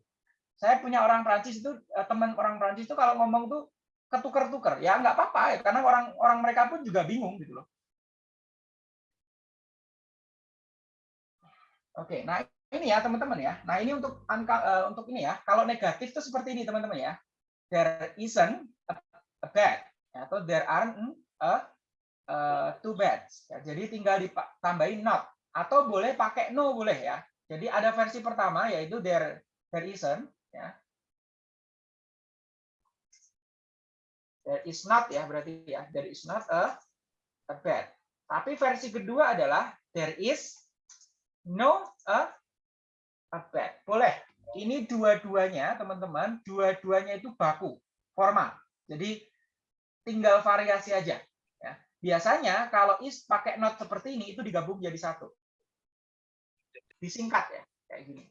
Saya punya orang Prancis itu eh, teman orang Prancis itu kalau ngomong tuh ketuker-tuker ya nggak apa-apa ya karena orang orang mereka pun juga bingung gitu loh. Oke, nah ini ya teman-teman ya. Nah ini untuk angka eh, untuk ini ya. Kalau negatif itu seperti ini teman-teman ya. There isn't a, a bed atau there aren't a, eh, two beds. Ya, jadi tinggal ditambahin not atau boleh pakai no boleh ya. Jadi ada versi pertama yaitu there there isn't ya. There is not ya berarti ya. There is not a a bed. Tapi versi kedua adalah there is no a a. Boleh. Ini dua-duanya teman-teman, dua-duanya itu baku, formal. Jadi tinggal variasi aja. Ya. Biasanya kalau is pakai not seperti ini itu digabung jadi satu. Disingkat ya, kayak gini.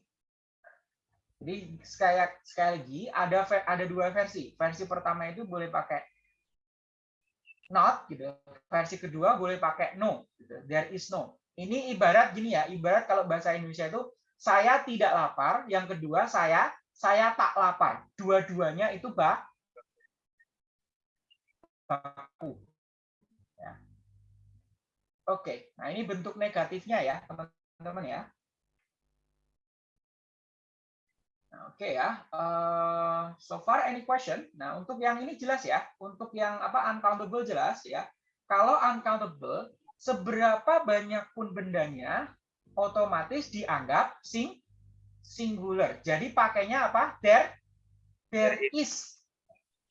Jadi sekali, sekali lagi ada ada dua versi. Versi pertama itu boleh pakai not gitu. Versi kedua boleh pakai no gitu. There is no. Ini ibarat gini ya, ibarat kalau bahasa Indonesia itu saya tidak lapar, yang kedua saya saya tak lapar. Dua-duanya itu bak baku. Ya. Oke, nah ini bentuk negatifnya ya, teman-teman ya. Nah, Oke ya, Eh, so far any question? Nah untuk yang ini jelas ya, untuk yang apa uncountable jelas ya. Kalau uncountable, seberapa banyak pun bendanya, otomatis dianggap sing singular. Jadi pakainya apa? There, there is.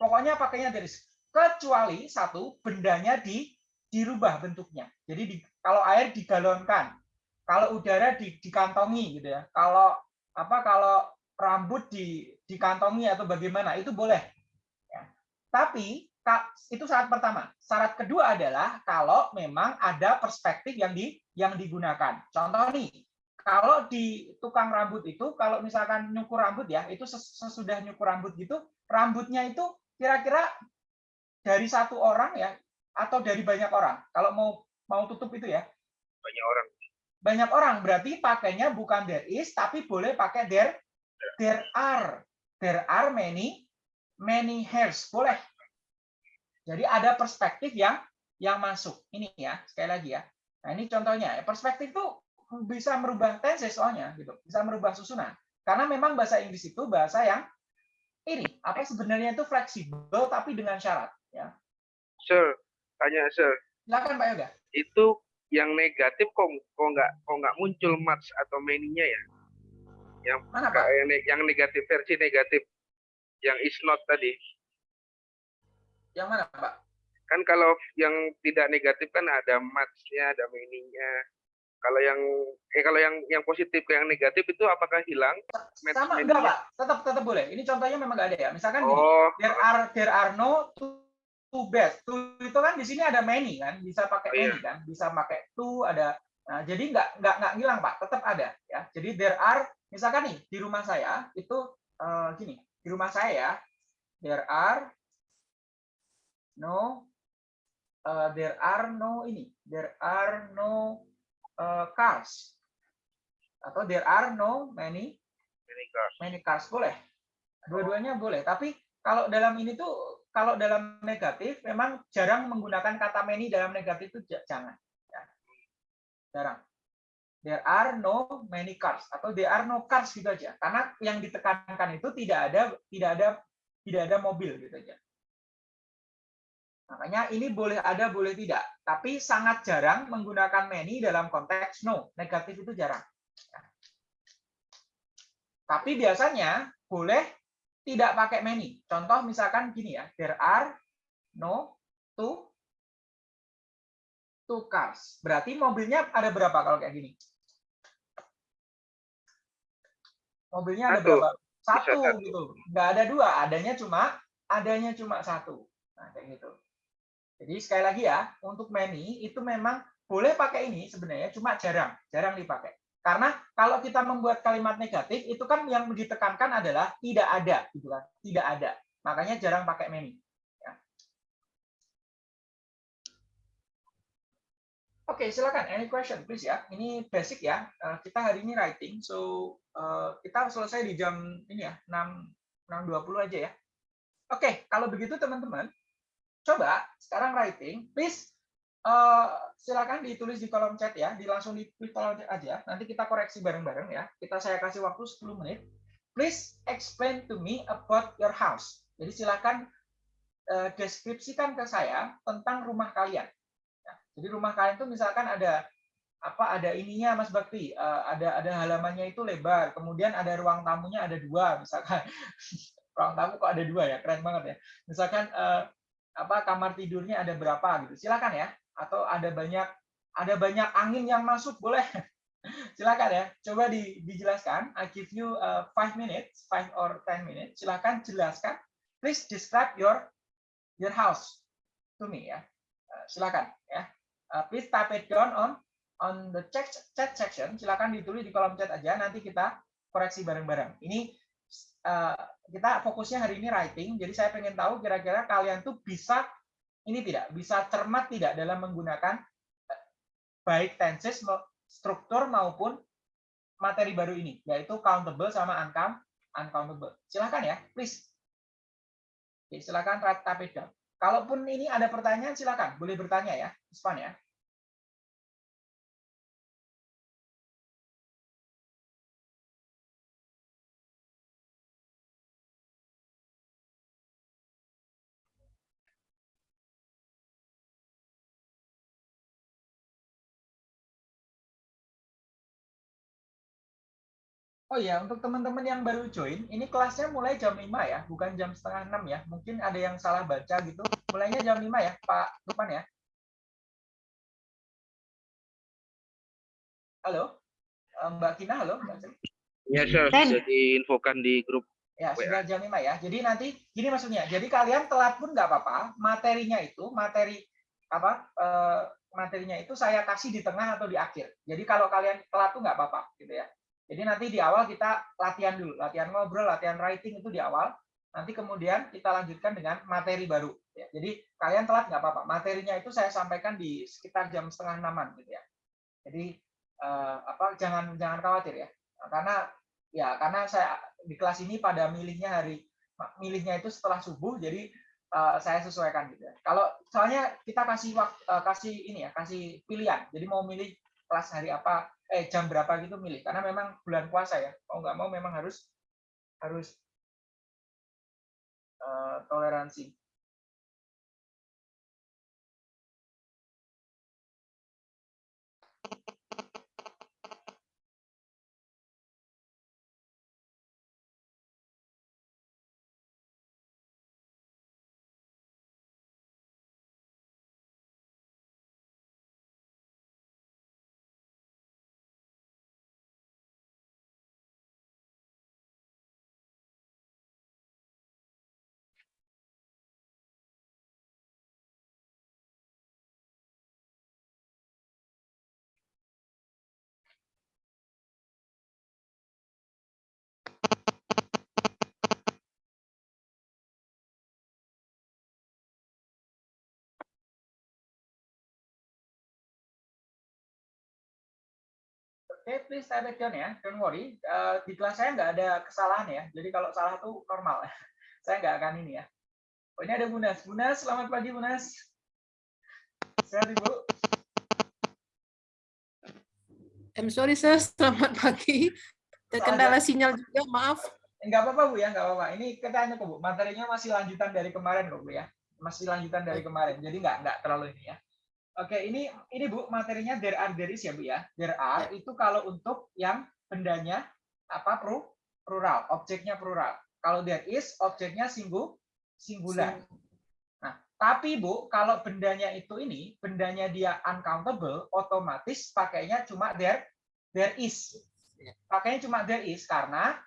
Pokoknya pakainya there is. Kecuali satu bendanya di dirubah bentuknya. Jadi di, kalau air digalonkan, kalau udara di, dikantongi gitu ya. Kalau apa? Kalau rambut di dikantongi atau bagaimana itu boleh. Ya. Tapi itu syarat pertama. Syarat kedua adalah kalau memang ada perspektif yang di yang digunakan. Contoh nih, kalau di tukang rambut itu kalau misalkan nyukur rambut ya, itu ses- sesudah nyukur rambut gitu, rambutnya itu kira-kira dari satu orang ya atau dari banyak orang. Kalau mau mau tutup itu ya, Banyak orang. banyak orang berarti pakainya bukan there is tapi boleh pakai there there are there are many many hairs boleh jadi ada perspektif yang yang masuk. Ini ya sekali lagi ya. Nah ini contohnya. Perspektif itu bisa merubah tenses soalnya gitu. Bisa merubah susunan. Karena memang bahasa Inggris itu bahasa yang ini apa sebenarnya itu fleksibel tapi dengan syarat ya. Sir, tanya sir, silakan Pak Yoga. Itu yang negatif kok kok nggak kok nggak muncul match atau many-nya ya? Yang mana Pak? yang negatif versi negatif yang is not tadi. Yang mana Pak Kan kalau yang tidak negatif kan ada match-nya, ada many-nya. Kalau yang eh kalau yang yang positif ke yang negatif itu apakah hilang? Sama enggak, Pak? Tetap tetap boleh. Ini contohnya memang nggak ada ya. Misalkan gini, Oh, there are there are no two, two best. Two itu kan di sini ada many kan, bisa pakai Oh, iya. many kan, bisa pakai two ada. Nah, jadi nggak nggak nggak hilang Pak, tetap ada ya. Jadi there are misalkan nih di rumah saya itu eh, gini, di rumah saya ya, there are no eh, there are no ini, there are no eh, cars. Atau there are no many ini cars. many cars boleh. Dua-duanya boleh. Tapi kalau dalam ini tuh kalau dalam negatif memang jarang menggunakan kata many dalam negatif itu jangan ya. jarang. There are no many cars atau there are no cars gitu aja. Karena yang ditekankan itu tidak ada tidak ada tidak ada mobil gitu aja makanya ini boleh ada boleh tidak tapi sangat jarang menggunakan many dalam konteks no negatif itu jarang tapi biasanya boleh tidak pakai many. Contoh misalkan gini ya, there are no two two cars. Berarti mobilnya ada berapa kalau kayak gini? Mobilnya ada Satu. berapa? Satu satu. gitu. Nggak ada dua, adanya cuma adanya cuma satu. Nah, kayak gitu. Jadi sekali lagi ya, untuk many itu memang boleh pakai ini sebenarnya, cuma jarang, jarang dipakai. Karena kalau kita membuat kalimat negatif, itu kan yang ditekankan adalah tidak ada, gitu kan? Tidak ada. Makanya jarang pakai many. Ya. Oke, silakan. Any question, please ya. Ini basic ya. Eh, kita hari ini writing, so eh, kita selesai di jam ini ya, 6 6.20 aja ya. Oke, kalau begitu teman-teman, coba sekarang writing, please eh, silakan ditulis di kolom chat ya, di langsung di kolom chat aja. Nanti kita koreksi bareng-bareng ya. Kita saya kasih waktu 10 menit. Please explain to me about your house. Jadi silakan eh, deskripsikan ke saya tentang rumah kalian. Ya, jadi rumah kalian itu misalkan ada apa ada ininya Mas Bakti, eh, ada ada halamannya itu lebar, kemudian ada ruang tamunya ada dua misalkan. (laughs) ruang tamu kok ada dua ya, keren banget ya. Misalkan apa kamar tidurnya ada berapa gitu. Silakan ya. Atau ada banyak ada banyak angin yang masuk boleh. (laughs) Silakan ya. Coba di, dijelaskan. I give you uh, five minutes, five or ten minutes. Silakan jelaskan. Please describe your your house to me ya. Uh, silakan ya. Uh, please type it down on on the chat chat section. Silakan ditulis di kolom chat aja. Nanti kita koreksi bareng-bareng. Ini uh, kita fokusnya hari ini writing. Jadi saya pengen tahu kira-kira kalian tuh bisa ini tidak bisa cermat tidak dalam menggunakan eh, baik tenses struktur maupun materi baru ini yaitu countable sama uncount uncountable. Silakan ya, please. Oke, type it down. Kalaupun ini ada pertanyaan silakan, boleh bertanya ya. It's fun ya. Oh iya, untuk teman-teman yang baru join, ini kelasnya mulai jam 5 ya, bukan jam setengah 6 ya. Mungkin ada yang salah baca gitu. Mulainya jam 5 ya, Pak Lukman ya. Halo? Eh, Mbak Kina, halo? Mbak? Ya, sir. Ten. Sudah diinfokan di grup. Ya, sudah jam 5 ya. Jadi nanti gini maksudnya. Jadi kalian telat pun nggak apa-apa. Materinya itu, materi apa? eh, materinya itu saya kasih di tengah atau di akhir. Jadi kalau kalian telat tuh nggak apa-apa gitu ya. Jadi nanti di awal kita latihan dulu, latihan ngobrol, latihan writing itu di awal. Nanti kemudian kita lanjutkan dengan materi baru. Ya. Jadi kalian telat nggak apa-apa. Materinya itu saya sampaikan di sekitar jam setengah enaman gitu ya. Jadi eh, apa? Jangan jangan khawatir ya. Karena ya karena saya di kelas ini pada milihnya hari milihnya itu setelah subuh jadi eh, saya sesuaikan gitu ya. Kalau soalnya kita kasih waktu kasih ini ya, kasih pilihan. Jadi mau milih kelas hari apa eh jam berapa gitu milih karena memang bulan puasa ya. Mau nggak mau memang harus harus eh, toleransi. Oke, please type it down ya. Don't worry. Eh, di kelas saya nggak ada kesalahan ya. Jadi kalau salah tuh normal. (laughs) saya nggak akan ini ya. Oh, ini ada Bunas. Bunas, selamat pagi Bunas. Sehat Ibu? I'm sorry sir, selamat pagi. Terkendala sinyal juga, maaf. Enggak apa-apa Bu ya, enggak apa-apa. Ini katanya kok Bu, materinya masih lanjutan dari kemarin kok Bu ya. Masih lanjutan dari kemarin. Jadi enggak enggak terlalu ini ya. Oke, ini ini Bu, materinya there are there is ya Bu ya. There are itu kalau untuk yang bendanya apa pru plural, objeknya plural. Kalau there is objeknya singgu singular. Nah, tapi Bu, kalau bendanya itu ini, bendanya dia uncountable, otomatis pakainya cuma there there is. Pakainya cuma there is karena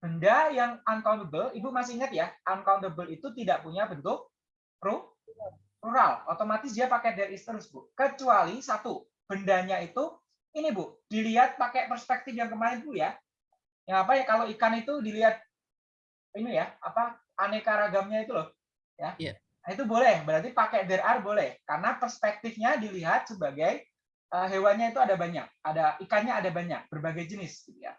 benda yang uncountable, Ibu masih ingat ya, uncountable itu tidak punya bentuk pru- plural. Otomatis dia pakai there is terus, Bu. Kecuali satu, bendanya itu ini, Bu, dilihat pakai perspektif yang kemarin, Bu ya. Yang apa ya kalau ikan itu dilihat ini ya, apa aneka ragamnya itu loh, ya. Iya. Nah, itu boleh, berarti pakai there are boleh karena perspektifnya dilihat sebagai eh, hewannya itu ada banyak, ada ikannya ada banyak, berbagai jenis gitu ya.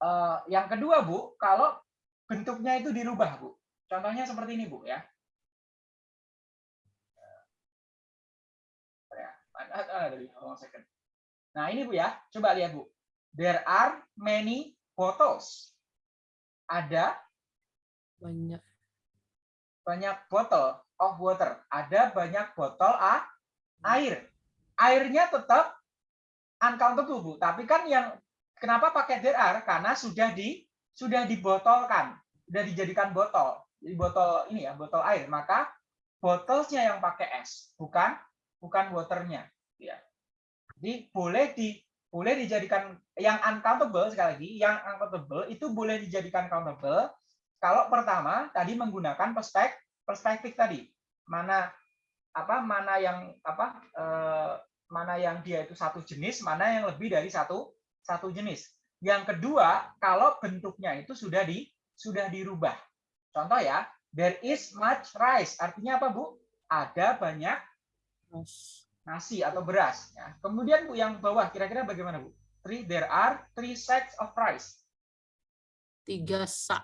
Eh, yang kedua, Bu, kalau bentuknya itu dirubah, Bu. Contohnya seperti ini, Bu ya. Nah, ini Bu ya. Coba lihat, Bu. There are many bottles. Ada Banyak. banyak botol of water. Ada banyak botol a- air. Airnya tetap uncountable, Bu. Tapi kan yang kenapa pakai there are? Karena sudah di sudah dibotolkan, sudah dijadikan botol. Jadi botol ini ya, botol air. Maka botolnya yang pakai es, bukan bukan waternya. Ya. Jadi boleh di boleh dijadikan yang uncountable sekali lagi, yang uncountable itu boleh dijadikan countable kalau pertama tadi menggunakan perspektif perspektif tadi. Mana apa mana yang apa eh, mana yang dia itu satu jenis mana yang lebih dari satu satu jenis. Yang kedua kalau bentuknya itu sudah di sudah dirubah. Contoh ya there is much rice. Artinya apa bu? Ada banyak nasi atau beras ya. kemudian bu yang bawah kira-kira bagaimana bu three there are three sacks of rice Tiga sak,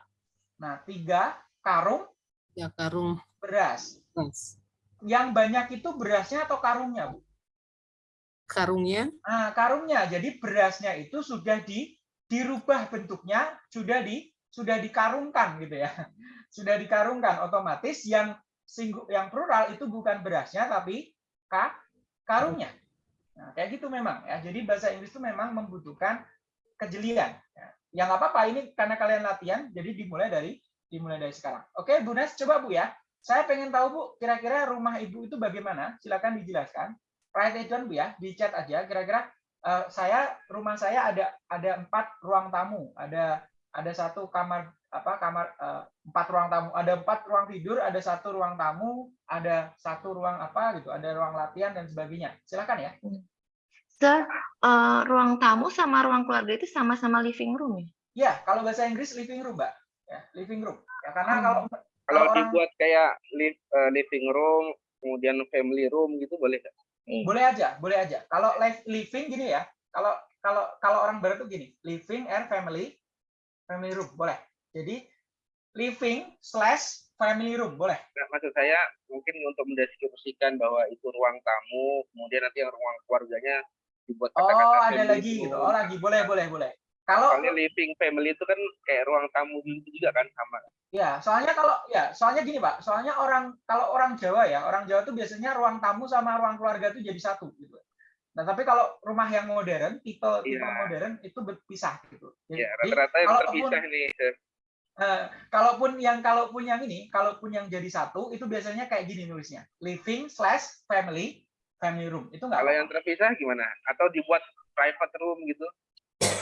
nah tiga karung ya karung beras beras. yang banyak itu berasnya atau karungnya bu Karungnya Nah, karungnya. Jadi berasnya itu sudah di dirubah bentuknya, sudah di sudah dikarungkan gitu ya. (laughs) Sudah dikarungkan otomatis yang singgu yang plural itu bukan berasnya tapi ka, karungnya. Nah, kayak gitu memang ya. Jadi bahasa Inggris itu memang membutuhkan kejelian. Ya. Yang apa-apa ini karena kalian latihan, jadi dimulai dari dimulai dari sekarang. Oke, Bu Nes, coba Bu ya. Saya pengen tahu Bu, kira-kira rumah Ibu itu bagaimana? Silakan dijelaskan write it down Bu ya, di chat aja. Kira-kira eh, saya rumah saya ada ada empat ruang tamu, ada ada satu kamar apa kamar eh, empat ruang tamu, ada empat ruang tidur, ada satu ruang tamu, ada satu ruang apa gitu, ada ruang latihan dan sebagainya. Silakan ya. Sir, eh, ruang tamu sama ruang keluarga itu sama-sama living room ya? Ya, kalau bahasa Inggris living room, Mbak. Ya, living room. Ya, karena Hmm. kalau Kalau kalau orang dibuat kayak liv- eh, living room, kemudian family room gitu boleh nggak? Iya. boleh aja, boleh aja. Kalau live living gini ya, kalau kalau kalau orang barat tuh gini, living and family family room boleh. Jadi living slash family room boleh. Nah, maksud saya mungkin untuk mendeskripsikan bahwa itu ruang tamu, kemudian nanti yang ruang keluarganya dibuat Oh, kata-kata ada family lagi gitu. Oh, lagi boleh, boleh, boleh. Kalau Soalnya living family itu kan kayak ruang tamu gitu juga kan sama. ya, soalnya kalau ya, soalnya gini, Pak. Soalnya orang kalau orang Jawa ya, orang Jawa tuh biasanya ruang tamu sama ruang keluarga tuh jadi satu gitu. Nah, tapi kalau rumah yang modern, tipe tipe Iya. modern itu berpisah gitu. Jadi, Ya, rata-rata yang terpisah nih. Eh, kalaupun yang kalaupun yang ini, kalaupun yang jadi satu itu biasanya kayak gini nulisnya, living slash family family room. Itu nggak Kalau yang terpisah gimana? Atau dibuat private room gitu?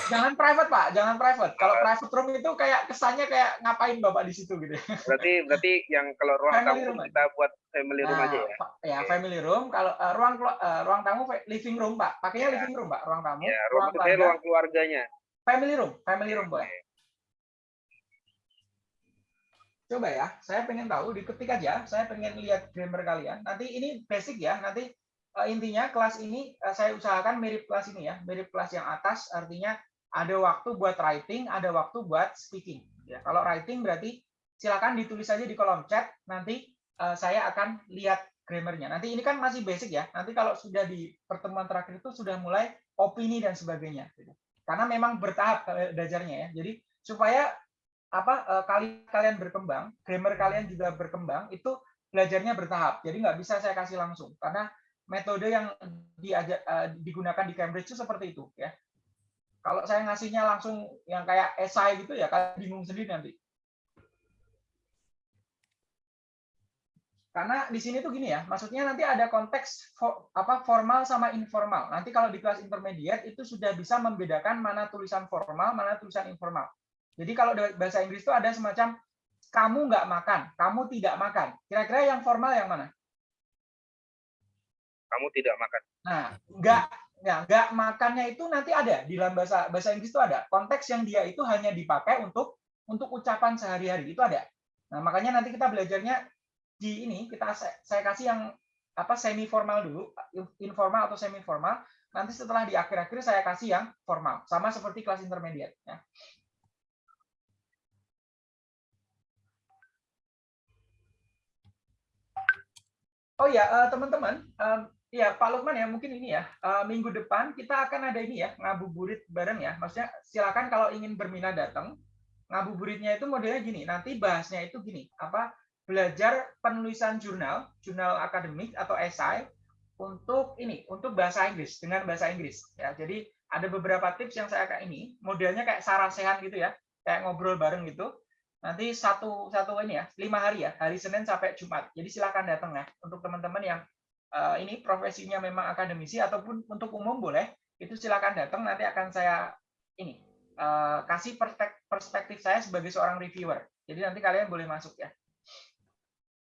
Jangan private pak, jangan private. Kalau private room itu kayak kesannya kayak ngapain bapak di situ gitu. Berarti berarti yang kalau ruang Family tamu room kita buat family room Nah, aja ya? ya family room. Kalau eh, ruang eh, ruang tamu living room pak, pakainya Ya. living room pak, ruang tamu. Ya, ruang ruang keluarga, ruang keluarganya. family room, family room boleh. Coba ya, saya pengen tahu, diketik aja. Saya pengen lihat grammar kalian. Nanti ini basic ya, nanti eh, intinya kelas ini eh, saya usahakan mirip kelas ini ya, mirip kelas yang atas artinya ada waktu buat writing, ada waktu buat speaking. Ya, kalau writing berarti silakan ditulis saja di kolom chat, nanti eh, saya akan lihat grammarnya. Nanti ini kan masih basic ya. Nanti kalau sudah di pertemuan terakhir itu sudah mulai opini dan sebagainya. Karena memang bertahap belajarnya ya. Jadi supaya apa eh, kali kalian berkembang, grammar kalian juga berkembang, itu belajarnya bertahap. Jadi nggak bisa saya kasih langsung karena metode yang diajak, eh, digunakan di Cambridge itu seperti itu ya. Kalau saya ngasihnya langsung yang kayak esai gitu ya kalian bingung sendiri nanti. Karena di sini tuh gini ya, maksudnya nanti ada konteks fo- apa formal sama informal. Nanti kalau di kelas intermediate itu sudah bisa membedakan mana tulisan formal, mana tulisan informal. Jadi kalau bahasa Inggris itu ada semacam kamu nggak makan, kamu tidak makan. Kira-kira yang formal yang mana? Kamu tidak makan. Nah, nggak ya, nggak makannya itu nanti ada di dalam bahasa bahasa Inggris itu ada. Konteks yang dia itu hanya dipakai untuk untuk ucapan sehari-hari itu ada. Nah, makanya nanti kita belajarnya di ini kita saya saya kasih yang apa semi formal dulu, informal atau semi formal. Nanti setelah di akhir-akhir saya kasih yang formal, sama seperti kelas intermediate ya. Oh ya, eh, teman-teman, em, ya Pak Lukman ya mungkin ini ya eh, minggu depan kita akan ada ini ya ngabuburit bareng ya. Maksudnya silakan kalau ingin berminat datang. Ngabuburitnya itu modelnya gini. Nanti bahasnya itu gini, apa belajar penulisan jurnal, jurnal akademik atau esai untuk ini, untuk bahasa Inggris dengan bahasa Inggris ya. Jadi ada beberapa tips yang saya kayak ini, modelnya kayak sarasehan gitu ya, kayak ngobrol bareng gitu nanti satu satu ini ya lima hari ya hari Senin sampai Jumat. Jadi silakan datang ya untuk teman-teman yang eh, ini profesinya memang akademisi ataupun untuk umum boleh itu silakan datang. Nanti akan saya ini eh, kasih perspek- perspektif saya sebagai seorang reviewer. Jadi nanti kalian boleh masuk ya.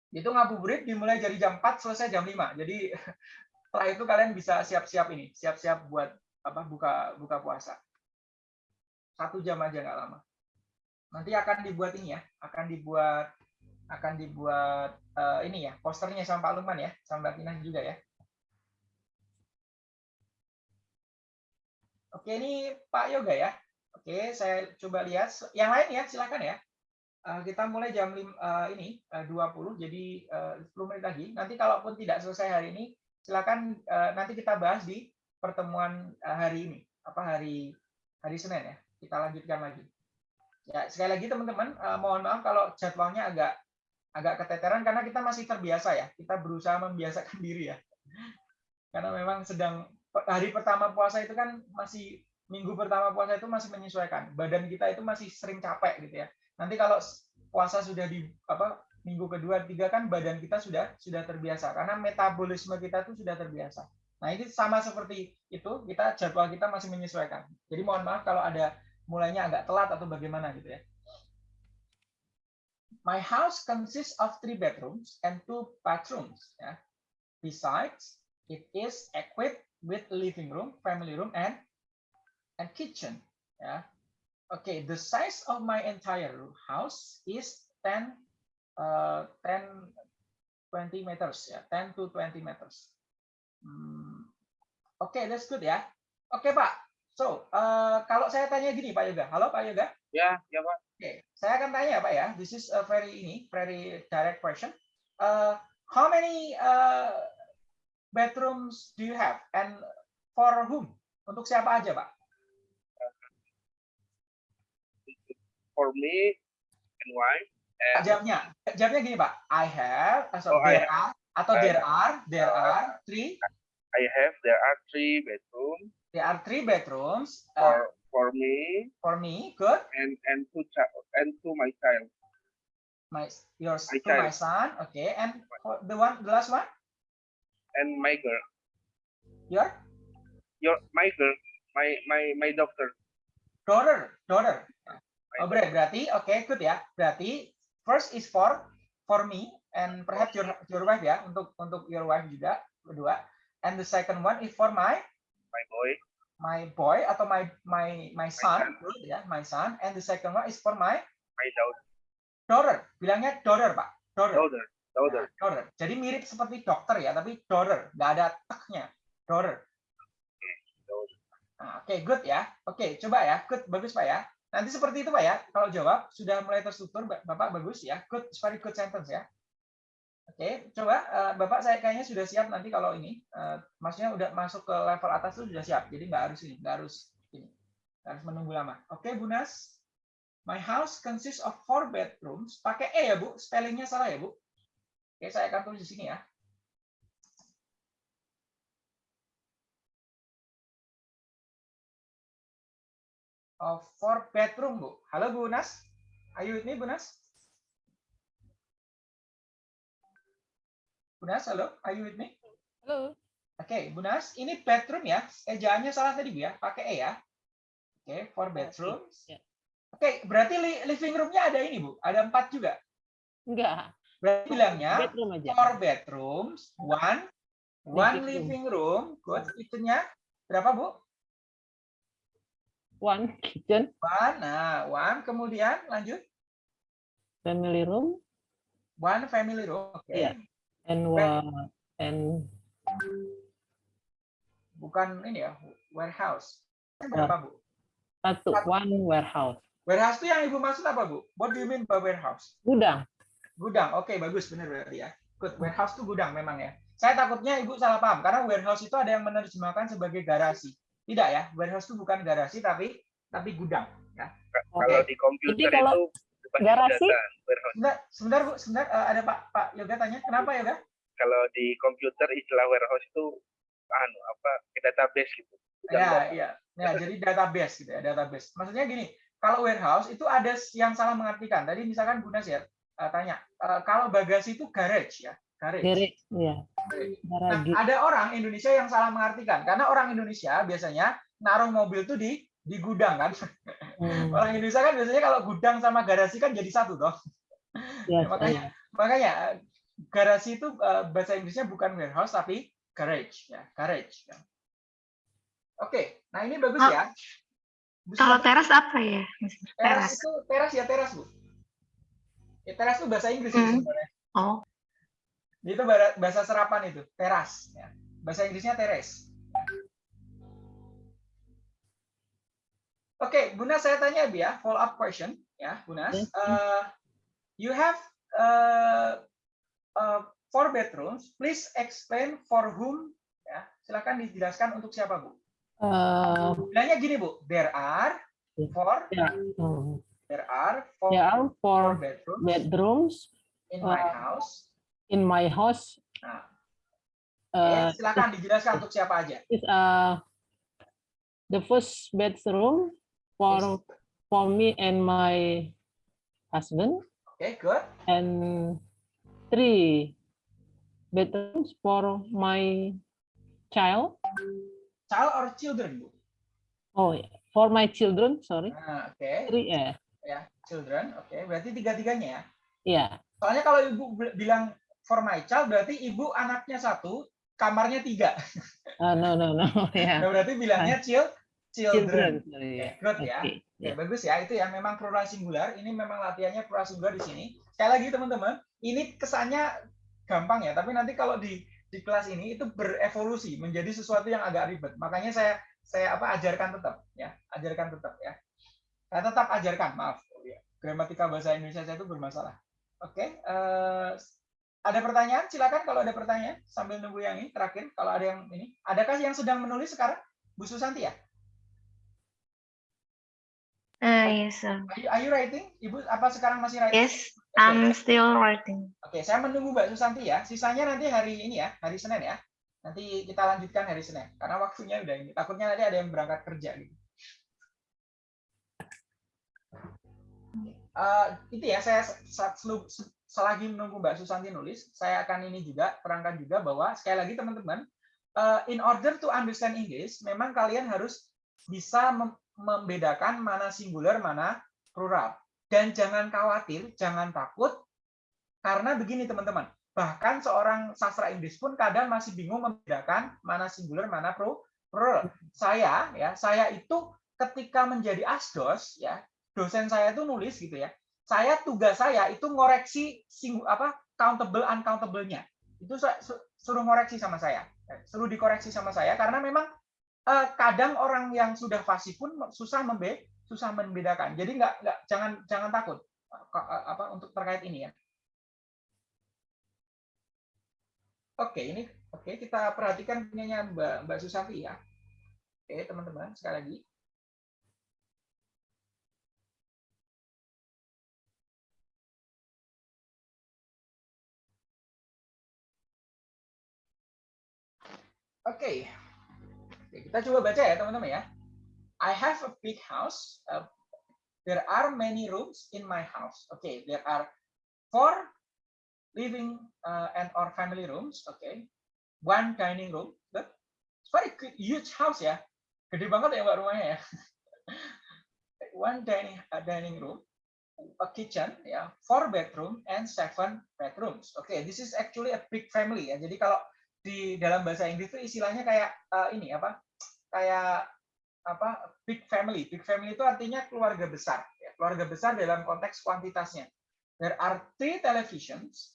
Itu ngabuburit dimulai dari jam 4 selesai jam 5 jadi (laughs) setelah itu kalian bisa siap-siap ini siap-siap buat apa buka buka puasa. Satu jam aja nggak lama nanti akan dibuat ini ya, akan dibuat akan dibuat eh, ini ya, posternya sama Pak Lukman ya, sama Mbak Tina juga ya. Oke, ini Pak Yoga ya. Oke, saya coba lihat. Yang lain ya, silakan ya. Eh, kita mulai jam lim, eh, ini eh, 20, jadi eh, 10 menit lagi. Nanti kalaupun tidak selesai hari ini, silakan eh, nanti kita bahas di pertemuan eh, hari ini, apa hari hari Senin ya. Kita lanjutkan lagi. Ya, sekali lagi teman-teman, eh, mohon maaf kalau jadwalnya agak agak keteteran karena kita masih terbiasa ya. Kita berusaha membiasakan (laughs) diri ya. Karena memang sedang hari pertama puasa itu kan masih minggu pertama puasa itu masih menyesuaikan. Badan kita itu masih sering capek gitu ya. Nanti kalau puasa sudah di apa minggu kedua, tiga kan badan kita sudah sudah terbiasa karena metabolisme kita itu sudah terbiasa. Nah, ini sama seperti itu, kita jadwal kita masih menyesuaikan. Jadi mohon maaf kalau ada mulainya agak telat atau bagaimana gitu ya. My house consists of three bedrooms and two bathrooms. Ya. Besides, it is equipped with living room, family room, and and kitchen. Ya. Okay, the size of my entire house is 10 uh, 10 20 meters ya, 10 to 20 meters. Hmm, Oke, that's good ya. Oke, Pak. So, uh, kalau saya tanya gini, Pak Yoga. Halo, Pak Yoga. Ya, ya Pak. Oke, saya akan tanya Pak ya. This is a very ini very direct question. Uh, how many uh, bedrooms do you have and for whom? Untuk siapa aja Pak? For me and wife. And Jawabnya, jawabnya gini Pak. I have, so Oh, I there are, atau I- there are, there are three, I have there are three bedroom there are three bedrooms uh, for for me for me. Good. and and two child and to my child. My yours My to my son. Okay, and for the one, the last one, and my girl. your Your my girl, my my my daughter. daughter, daughter. My Oh, ber- berarti oke good ya. Berarti first is for for me and perhaps your your wife ya untuk untuk your wife juga kedua. And the second one is for my my boy, my boy atau my my my son, son. good ya, my son. And the second one is for my my daughter, daughter. Bilangnya daughter, Pak. Daughter. daughter, daughter. Nah, daughter. Jadi mirip seperti dokter ya, tapi daughter, nggak ada teknya. Daughter. Nah, Oke, good ya. Oke, coba ya. Good, bagus Pak ya. Nanti seperti itu Pak ya. Kalau jawab sudah mulai terstruktur, Ba- Bapak bagus ya. Good, very good sentence ya. Oke, coba eh, Bapak saya kayaknya sudah siap nanti kalau ini. eh, maksudnya udah masuk ke level atas itu sudah siap. Jadi nggak harus ini, nggak harus ini. Nggak harus menunggu lama. Oke, Bu Nas. My house consists of four bedrooms. Pakai E ya, Bu. Spellingnya salah ya, Bu. Oke, saya akan tulis di sini ya. Of four bedroom, Bu. Halo, Bu Nas. Are you Bu Nas? Bu Nas, halo. Are you with me? Halo. Oke, Bu Nas. Ini bedroom ya. Ejaannya salah tadi, Bu ya. Pakai E ya. Oke, four bedrooms. ya. Oke, berarti li- living room-nya ada ini, Bu. Ada empat juga. Enggak. Berarti bilangnya Bedroom aja. four bedrooms, one one Living room. Good. Itunya berapa, Bu? One kitchen, One. Nah, one. Kemudian lanjut. family room, One family room. Oke. Iya. And wa- and Bukan ini ya, warehouse. Berapa, Bu? satu one warehouse. Warehouse itu yang Ibu maksud apa, Bu? What do you mean by warehouse? Gudang. Gudang. Oke, bagus benar berarti ya. Good. Warehouse itu gudang memang ya. Saya takutnya Ibu salah paham karena warehouse itu ada yang menerjemahkan sebagai garasi. Tidak ya, warehouse itu bukan garasi tapi tapi gudang. Ya. Kalau di komputer Jadi kalau itu garasi? Sebentar, sebentar Bu, sebentar Eh, ada Pak Pak Yoga tanya. Kenapa Yoga? Kalau di komputer istilah warehouse itu anu apa database gitu. Ya, iya. Ya, jadi database gitu ya, database. Maksudnya gini, kalau warehouse itu ada yang salah mengartikan. Tadi misalkan Bu Nasir eh, tanya, eh, kalau bagasi itu garage ya, garage. Garage, ya. Nah, Garage. ada orang Indonesia yang salah mengartikan karena orang Indonesia biasanya naruh mobil tuh di di gudang kan. Hmm, Orang Indonesia kan biasanya kalau gudang sama garasi kan jadi satu dong. ya, (laughs) makanya- saya. Makanya eh, garasi itu eh, bahasa Inggrisnya bukan warehouse tapi garage ya, garage. ya. Oke, nah ini bagus Oh, ya. Bu Kalau teras apa ya? teras Teras. itu teras ya teras bu. Ya, teras itu bahasa Inggris Hmm. sebenarnya. Oh, Itu bahasa serapan itu, teras. Ya. Bahasa Inggrisnya teres. Oke, Bu Nas, saya tanya Bu ya, follow up question ya, Bu Nas. Yes. Uh, you have uh, uh, four bedrooms. Please explain for whom. Ya, silakan dijelaskan untuk siapa Bu. Eh, Bilangnya gini Bu, there are Ya. four, ya, hmm. there are four, There are four four bedrooms bedrooms in my uh, house. in my house. Nah, Uh, Oke, silakan dijelaskan untuk siapa aja. is uh, the first bedroom for for me and my husband, Oke, good. and three bedrooms for my child. Child or children, Bu? Oh, yeah, for my children. Sorry, Nah, oke. three. eh, Ya, children. Oke, berarti tiga-tiganya ya. yeah. Soalnya kalau ibu bil- bilang for my child, berarti ibu anaknya satu, kamarnya tiga. Uh, no, no, no. (laughs) Yeah. Nah, berarti bilangnya chil- children. Children. Yeah. good ya. Okay, Oke, yeah. bagus ya. Itu ya memang plural singular. Ini memang latihannya plural singular di sini. Sekali lagi teman-teman, ini kesannya gampang ya, tapi nanti kalau di di kelas ini itu berevolusi menjadi sesuatu yang agak ribet. Makanya saya saya apa ajarkan tetap ya, ajarkan tetap ya. Saya tetap ajarkan, maaf. Oh, ya. Gramatika bahasa Indonesia saya itu bermasalah. Oke, eh, ada pertanyaan? Silakan kalau ada pertanyaan sambil nunggu yang ini terakhir. Kalau ada yang ini, adakah yang sedang menulis sekarang? Bu Susanti ya? Uh, yes, sir. Are you, are you writing? Ibu apa sekarang masih writing? Yes, Oke, I'm still writing. Oke, saya menunggu Mbak Susanti ya. Sisanya nanti hari ini ya, hari Senin ya. Nanti kita lanjutkan hari Senin. Karena waktunya udah ini. Takutnya nanti ada yang berangkat kerja gitu. Eh, itu ya, saya selagi menunggu Mbak Susanti nulis, saya akan ini juga terangkan juga bahwa sekali lagi teman-teman, eh, in order to understand English, memang kalian harus bisa membedakan mana singular, mana plural. Dan jangan khawatir, jangan takut, karena begini teman-teman, bahkan seorang sastra Inggris pun kadang masih bingung membedakan mana singular, mana plural. Saya ya, saya itu ketika menjadi asdos ya, dosen saya itu nulis gitu ya. saya tugas saya itu ngoreksi sing apa countable uncountable-nya. Itu suruh ngoreksi sama saya. Eh, Suruh dikoreksi sama saya karena memang kadang orang yang sudah fasih pun susah membe susah membedakan. Jadi nggak nggak jangan jangan takut eh, eh, apa untuk terkait ini ya. Oke, ini oke kita perhatikan punyanya Mbak Mbak Susanti ya. Oke, teman-teman, sekali lagi. Oke. Oke, kita coba baca ya, teman-teman ya. I have a big house. Uh, there are many rooms in my house. Okay, there are four living uh, and or family rooms. Okay, one dining room. It's very huge house ya. Gede banget ya mbak rumahnya ya. (laughs) one dining uh, dining room, a kitchen, ya, four bedroom and seven bedrooms. Okay, this is actually a big family ya. Jadi kalau di dalam bahasa Inggris itu istilahnya kayak uh, ini apa? Kayak apa? Big family. Big family itu artinya keluarga besar. Ya. Keluarga besar dalam konteks kuantitasnya. There are three televisions,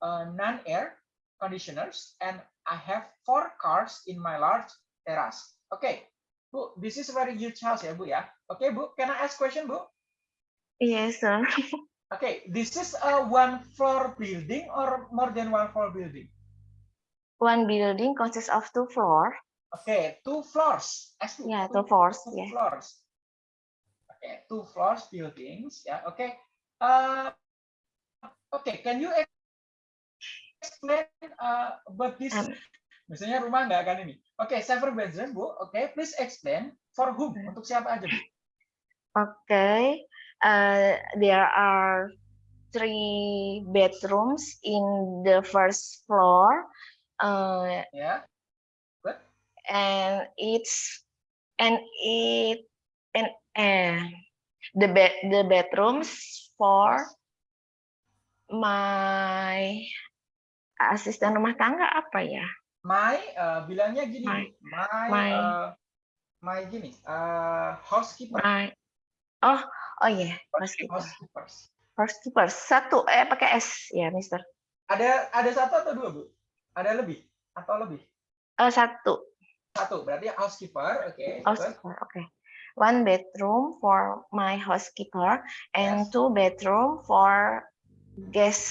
uh, non-air conditioners, and I have four cars in my large terrace. Oke, Bu, this is very huge house ya, Bu ya. Oke, Bu, can I ask question, Bu? Yes, sir. Okay, this is a one floor building or more than one floor building? One building consists of two floor. Okay, two floors. S two, Yeah, two, two floors. two Yeah. floors. Okay, two floors buildings. Yeah. Okay. Uh, okay. Can you ex- explain uh, about this? Um, Misalnya rumah nggak akan ini. Oke, seven bedroom, Bu. Oke, please explain for whom? Hmm. Untuk siapa aja, Bu? Okay. Uh, there are three bedrooms in the first floor. Uh, Ya. And it's and it and uh, the bed the bedrooms for my asisten rumah tangga apa ya? My, uh, bilangnya gini, My. My, My. uh, my gini, uh, housekeeper. My oh oh ya yeah. housekeeper Housekeepers. housekeeper satu eh pakai s ya Mister Ada ada satu atau dua, Bu? Ada lebih atau lebih? Eh satu Satu, berarti housekeeper, oke. good. housekeeper oke one bedroom for my housekeeper and Yes. two bedroom for guest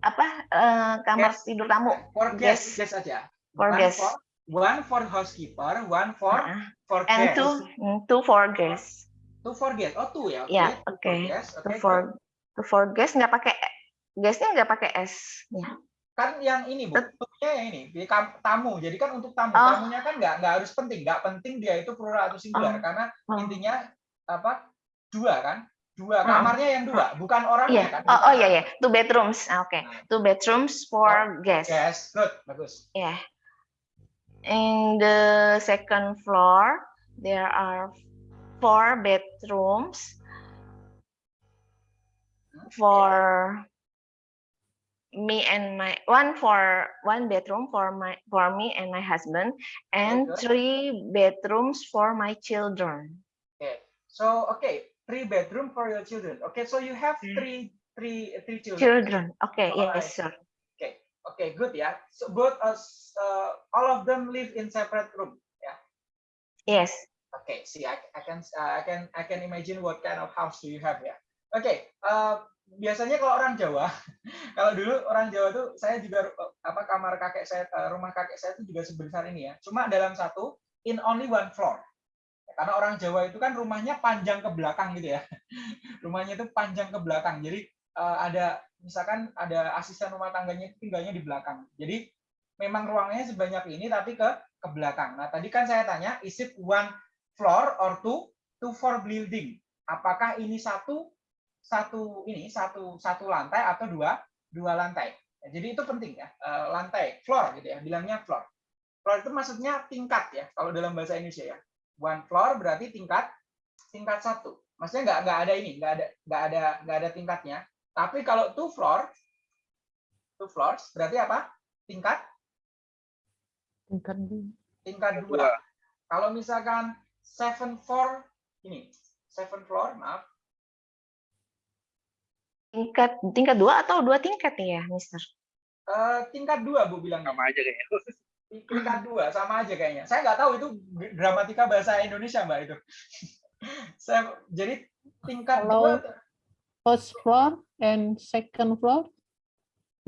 apa eh, kamar Guest. tidur tamu For guest, guest aja. For one guest. For, one for housekeeper, one for Nah, for and guest. two mm, two for guest Two for guest. Oh, two ya. Ya, two oke. For guest. two oke, for two for guest nggak pakai guestnya nggak pakai s ya Kan yang ini, Bu. Bentuknya yang ini, di tamu. Jadi kan untuk tamu. Oh. Tamunya kan nggak nggak harus penting, nggak penting dia itu plural atau singular Oh. karena Oh. intinya apa? Dua kan? Dua. Oh. Kamarnya yang dua, bukan orangnya Iya, kan? oh, oh Bukan iya ya, two bedrooms. Ah, Oke, Nah. two bedrooms for guests. Yes, good, bagus. Yeah. In the second floor, there are four bedrooms for me and my one for one bedroom for my for me and my husband and good. three bedrooms for my children. Okay. So, okay, three bedroom for your children. Okay, so you have Hmm. three three three children. Children. Okay, Alright. yes, sir. Okay, good yeah So both us, uh, all of them live in separate room. Yeah yes. Okay, see, I, I can, uh, I can, I can imagine what kind of house do you have ya. okay uh, biasanya kalau orang Jawa, (laughs) kalau dulu orang Jawa tuh, saya juga apa kamar kakek saya, uh, rumah kakek saya itu juga sebesar ini ya. Cuma dalam satu, in only one floor. Karena orang Jawa itu kan rumahnya panjang ke belakang gitu ya. (laughs) Rumahnya itu panjang ke belakang. Jadi uh, ada misalkan ada asisten rumah tangganya tinggalnya di belakang. Jadi memang ruangannya sebanyak ini tapi ke ke belakang. Nah, tadi kan saya tanya, is it one floor or two two floor building? Apakah ini satu satu ini satu satu lantai atau dua dua lantai? Ya, jadi itu penting ya, eh, lantai floor gitu ya, bilangnya floor. Floor itu maksudnya tingkat ya, kalau dalam bahasa Indonesia ya. One floor berarti tingkat tingkat satu. Maksudnya nggak nggak ada ini, nggak ada nggak ada nggak ada tingkatnya. Tapi kalau two floor, two floors berarti apa? Tingkat tingkat dua. Dua. Kalau misalkan seven floor ini, seven floor, maaf. Tingkat tingkat dua atau dua tingkat nih ya, Mister? Eh, tingkat dua bu bilangnya. sama aja kayaknya. (laughs) tingkat dua sama aja kayaknya. Saya nggak tahu itu gramatika bahasa Indonesia mbak itu. (laughs) Saya jadi tingkat Kalau- dua. First floor and second floor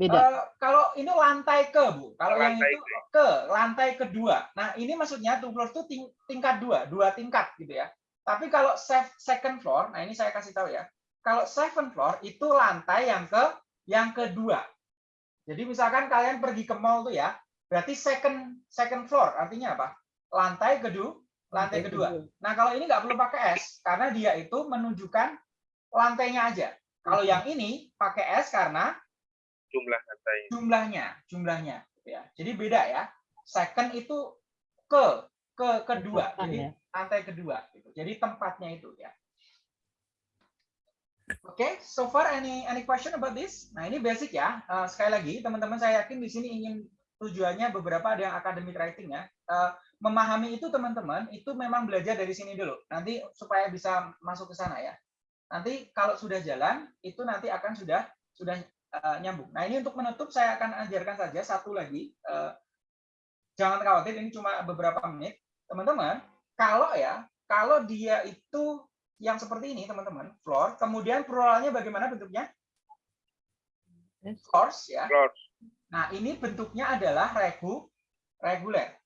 beda. eh, kalau ini lantai ke bu, kalau yang itu ke lantai kedua. Nah ini maksudnya two floor itu ting- tingkat dua, dua tingkat gitu ya. Tapi kalau second floor, nah ini saya kasih tahu ya. Kalau second floor itu lantai yang ke yang kedua. Jadi misalkan kalian pergi ke mall tuh ya, berarti second second floor artinya apa? Lantai kedua, lantai kedua. Nah, kalau ini nggak perlu pakai S karena dia itu menunjukkan lantainya aja. Kalau yang ini pakai S karena jumlah lantai. jumlahnya, jumlahnya ya. Jadi beda ya. Second itu ke ke kedua. Jadi ya. lantai kedua gitu. Jadi tempatnya itu ya. Oke, so far any any question about this? Nah, ini basic ya. Eh, sekali lagi, teman-teman saya yakin di sini ingin tujuannya beberapa ada yang academic writing ya. Eh, memahami itu teman-teman itu memang belajar dari sini dulu. Nanti supaya bisa masuk ke sana ya. Nanti kalau sudah jalan itu nanti akan sudah sudah eh, nyambung. Nah, ini untuk menutup saya akan ajarkan saja satu lagi. Eh, jangan khawatir ini cuma beberapa menit. Teman-teman, kalau ya, kalau dia itu yang seperti ini, teman-teman, floor, kemudian pluralnya bagaimana bentuknya? Floors ya. Floor. Nah, ini bentuknya adalah regu reguler.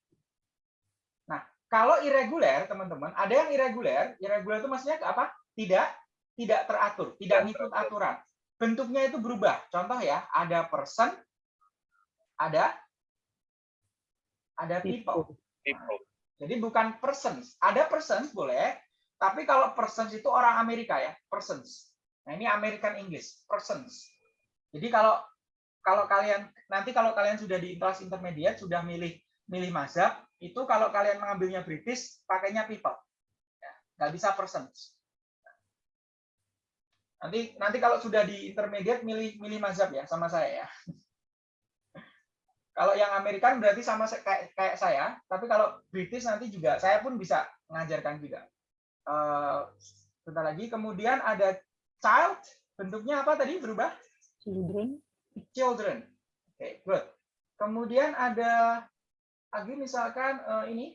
Nah, kalau irregular, teman-teman, ada yang irregular. Irregular itu maksudnya apa? Tidak tidak teratur, tidak ngikut aturan. Bentuknya itu berubah. Contoh ya, ada person, ada ada people. People. Jadi bukan persons. Ada persons boleh, tapi kalau persons itu orang Amerika ya, persons. Nah, ini American English, persons. Jadi kalau kalau kalian nanti kalau kalian sudah di kelas intermediate sudah milih milih mazhab, itu kalau kalian mengambilnya British pakainya people. Ya, nggak bisa persons. Nanti nanti kalau sudah di intermediate milih milih mazhab ya sama saya ya. (laughs) Kalau yang Amerikan berarti sama kayak kayak saya, tapi kalau British nanti juga saya pun bisa mengajarkan juga. Eh, bentar lagi, kemudian ada child, bentuknya apa tadi berubah? Children. Children. Oke, good. Kemudian ada lagi misalkan eh, ini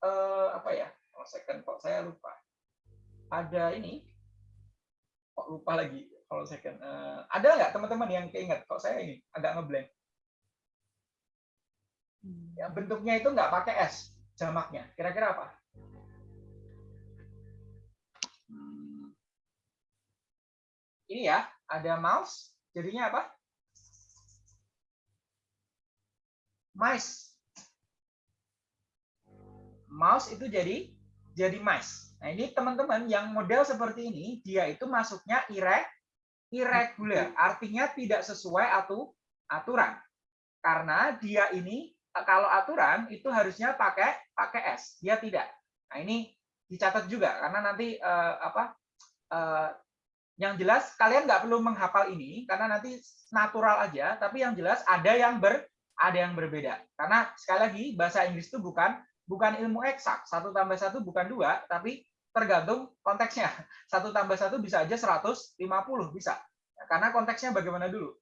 eh, apa ya? Oh, second kok saya lupa. Ada ini kok lupa lagi kalau second. Eh, ada nggak teman-teman yang keinget? Kok saya ini agak ngeblank. Ya, bentuknya itu nggak pakai S jamaknya. Kira-kira apa? Ini ya, ada mouse. Jadinya apa? Mice. Mouse itu jadi jadi mice. Nah, ini teman-teman yang model seperti ini, dia itu masuknya irregular. Artinya tidak sesuai atu, aturan. Karena dia ini kalau aturan itu harusnya pakai pakai S, dia tidak. Nah ini dicatat juga karena nanti eh, apa eh, yang jelas kalian nggak perlu menghafal ini karena nanti natural aja, tapi yang jelas ada yang ber ada yang berbeda. Karena sekali lagi bahasa Inggris itu bukan bukan ilmu eksak satu tambah satu bukan dua, tapi tergantung konteksnya. (laughs) Satu tambah satu bisa aja 150 bisa, karena konteksnya bagaimana dulu.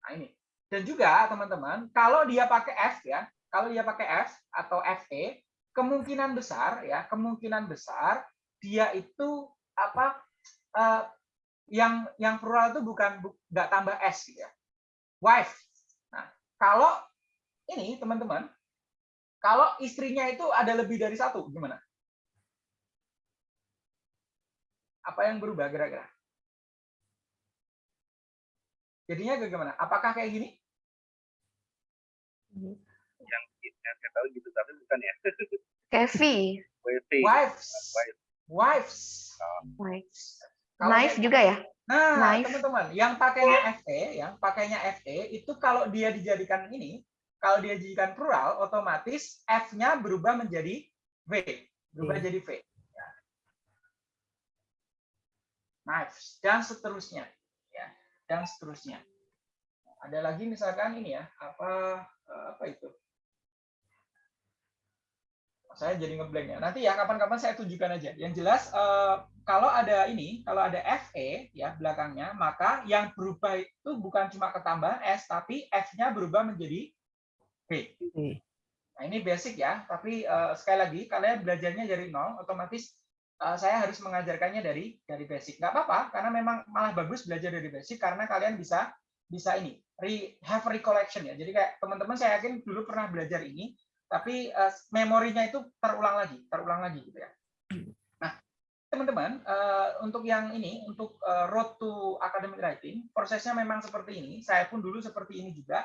Nah ini. Dan juga teman-teman, kalau dia pakai F ya, kalau dia pakai F atau FE, kemungkinan besar ya, kemungkinan besar dia itu apa eh, yang yang plural itu bukan bu- nggak tambah S gitu ya. Wife. Nah, kalau ini teman-teman, kalau istrinya itu ada lebih dari satu, gimana? Apa yang berubah kira-kira? Jadinya bagaimana? Apakah kayak gini? Yang, yang saya tahu gitu, tapi bukan ya. Kevi. (laughs) Wives. Wife. Wives. Kalau knife kayak- juga ya? Nah, teman-teman, yang pakainya FE, yang pakainya FE itu kalau dia dijadikan ini, kalau dia dijadikan plural, otomatis F-nya berubah menjadi V, berubah V. jadi V. Ya. Knives dan seterusnya, ya, dan seterusnya. Ada lagi misalkan ini ya, apa eh, apa itu? Saya jadi ngeblank ya. Nanti ya kapan-kapan saya tunjukkan aja. Yang jelas eh, kalau ada ini, kalau ada FE ya belakangnya, maka yang berubah itu bukan cuma ketambahan S, tapi F-nya berubah menjadi B. Nah, ini basic ya, tapi eh, sekali lagi kalian belajarnya dari nol, otomatis eh, saya harus mengajarkannya dari dari basic. Nggak apa-apa, karena memang malah bagus belajar dari basic karena kalian bisa bisa ini re, have recollection ya. Jadi kayak teman-teman saya yakin dulu pernah belajar ini, tapi eh, memorinya itu terulang lagi, terulang lagi gitu ya. Teman-teman, eh, untuk yang ini, untuk eh, road to academic writing, prosesnya memang seperti ini. Saya pun dulu seperti ini juga.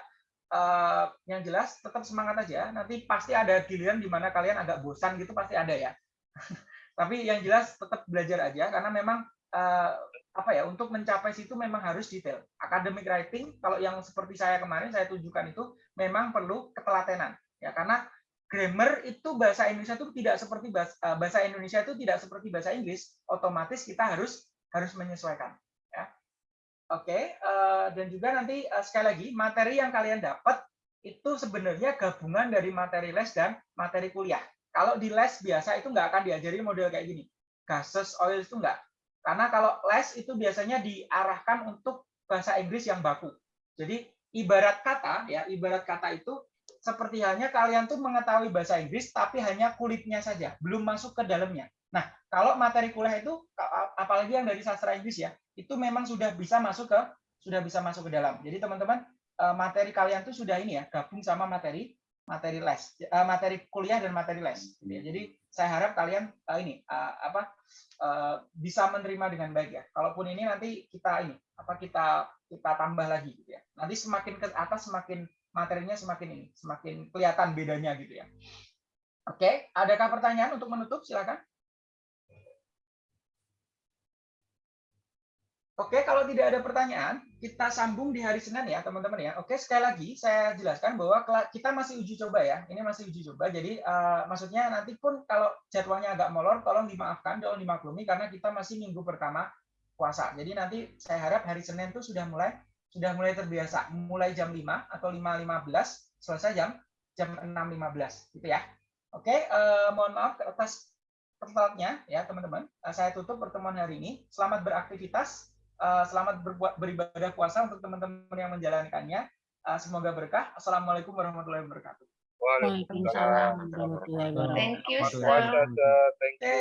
Eh, yang jelas tetap semangat aja. Nanti pasti ada giliran di mana kalian agak bosan gitu pasti ada ya. (laughs) Tapi yang jelas tetap belajar aja karena memang eh, apa ya untuk mencapai situ memang harus detail. Academic writing kalau yang seperti saya kemarin saya tunjukkan itu memang perlu ketelatenan ya karena grammar itu bahasa Indonesia itu tidak seperti bahasa, eh, bahasa Indonesia itu tidak seperti bahasa Inggris, otomatis kita harus harus menyesuaikan ya. Oke, eh, dan juga nanti eh, sekali lagi materi yang kalian dapat itu sebenarnya gabungan dari materi les dan materi kuliah. Kalau di les biasa itu nggak akan diajari model kayak gini. Gases, oil itu nggak. Karena kalau les itu biasanya diarahkan untuk bahasa Inggris yang baku. Jadi ibarat kata ya, ibarat kata itu seperti halnya kalian tuh mengetahui bahasa Inggris tapi hanya kulitnya saja, belum masuk ke dalamnya. Nah, kalau materi kuliah itu apalagi yang dari sastra Inggris ya, itu memang sudah bisa masuk ke sudah bisa masuk ke dalam. Jadi teman-teman eh, materi kalian tuh sudah ini ya, gabung sama materi materi les, eh, materi kuliah dan materi les. gitu ya. Jadi saya harap kalian eh, ini apa bisa menerima dengan baik ya. Kalaupun ini nanti kita ini apa kita kita tambah lagi gitu ya. Nanti semakin ke atas semakin materinya semakin ini, semakin kelihatan bedanya gitu ya. Oke, adakah pertanyaan untuk menutup? Silakan. Oke, kalau tidak ada pertanyaan, kita sambung di hari Senin ya, teman-teman ya. Oke, sekali lagi saya jelaskan bahwa kita masih uji coba ya. Ini masih uji coba. Jadi eh, maksudnya nanti pun kalau jadwalnya agak molor, tolong dimaafkan, tolong dimaklumi karena kita masih minggu pertama puasa. Jadi nanti saya harap hari Senin itu sudah mulai sudah mulai terbiasa, mulai jam 5 atau 5.15 selesai jam jam 6.15 gitu ya. Oke, eh, mohon maaf atas pertelatnya ya teman-teman. Eh, saya tutup pertemuan hari ini. Selamat beraktivitas. Eh, selamat berbuat beribadah puasa untuk teman-teman yang menjalankannya. Eh, semoga berkah. Assalamualaikum warahmatullahi wabarakatuh. Waalaikumsalam. Waalaikumsalam warahmatullahi wabarakatuh. Thank you, sir. Thank you.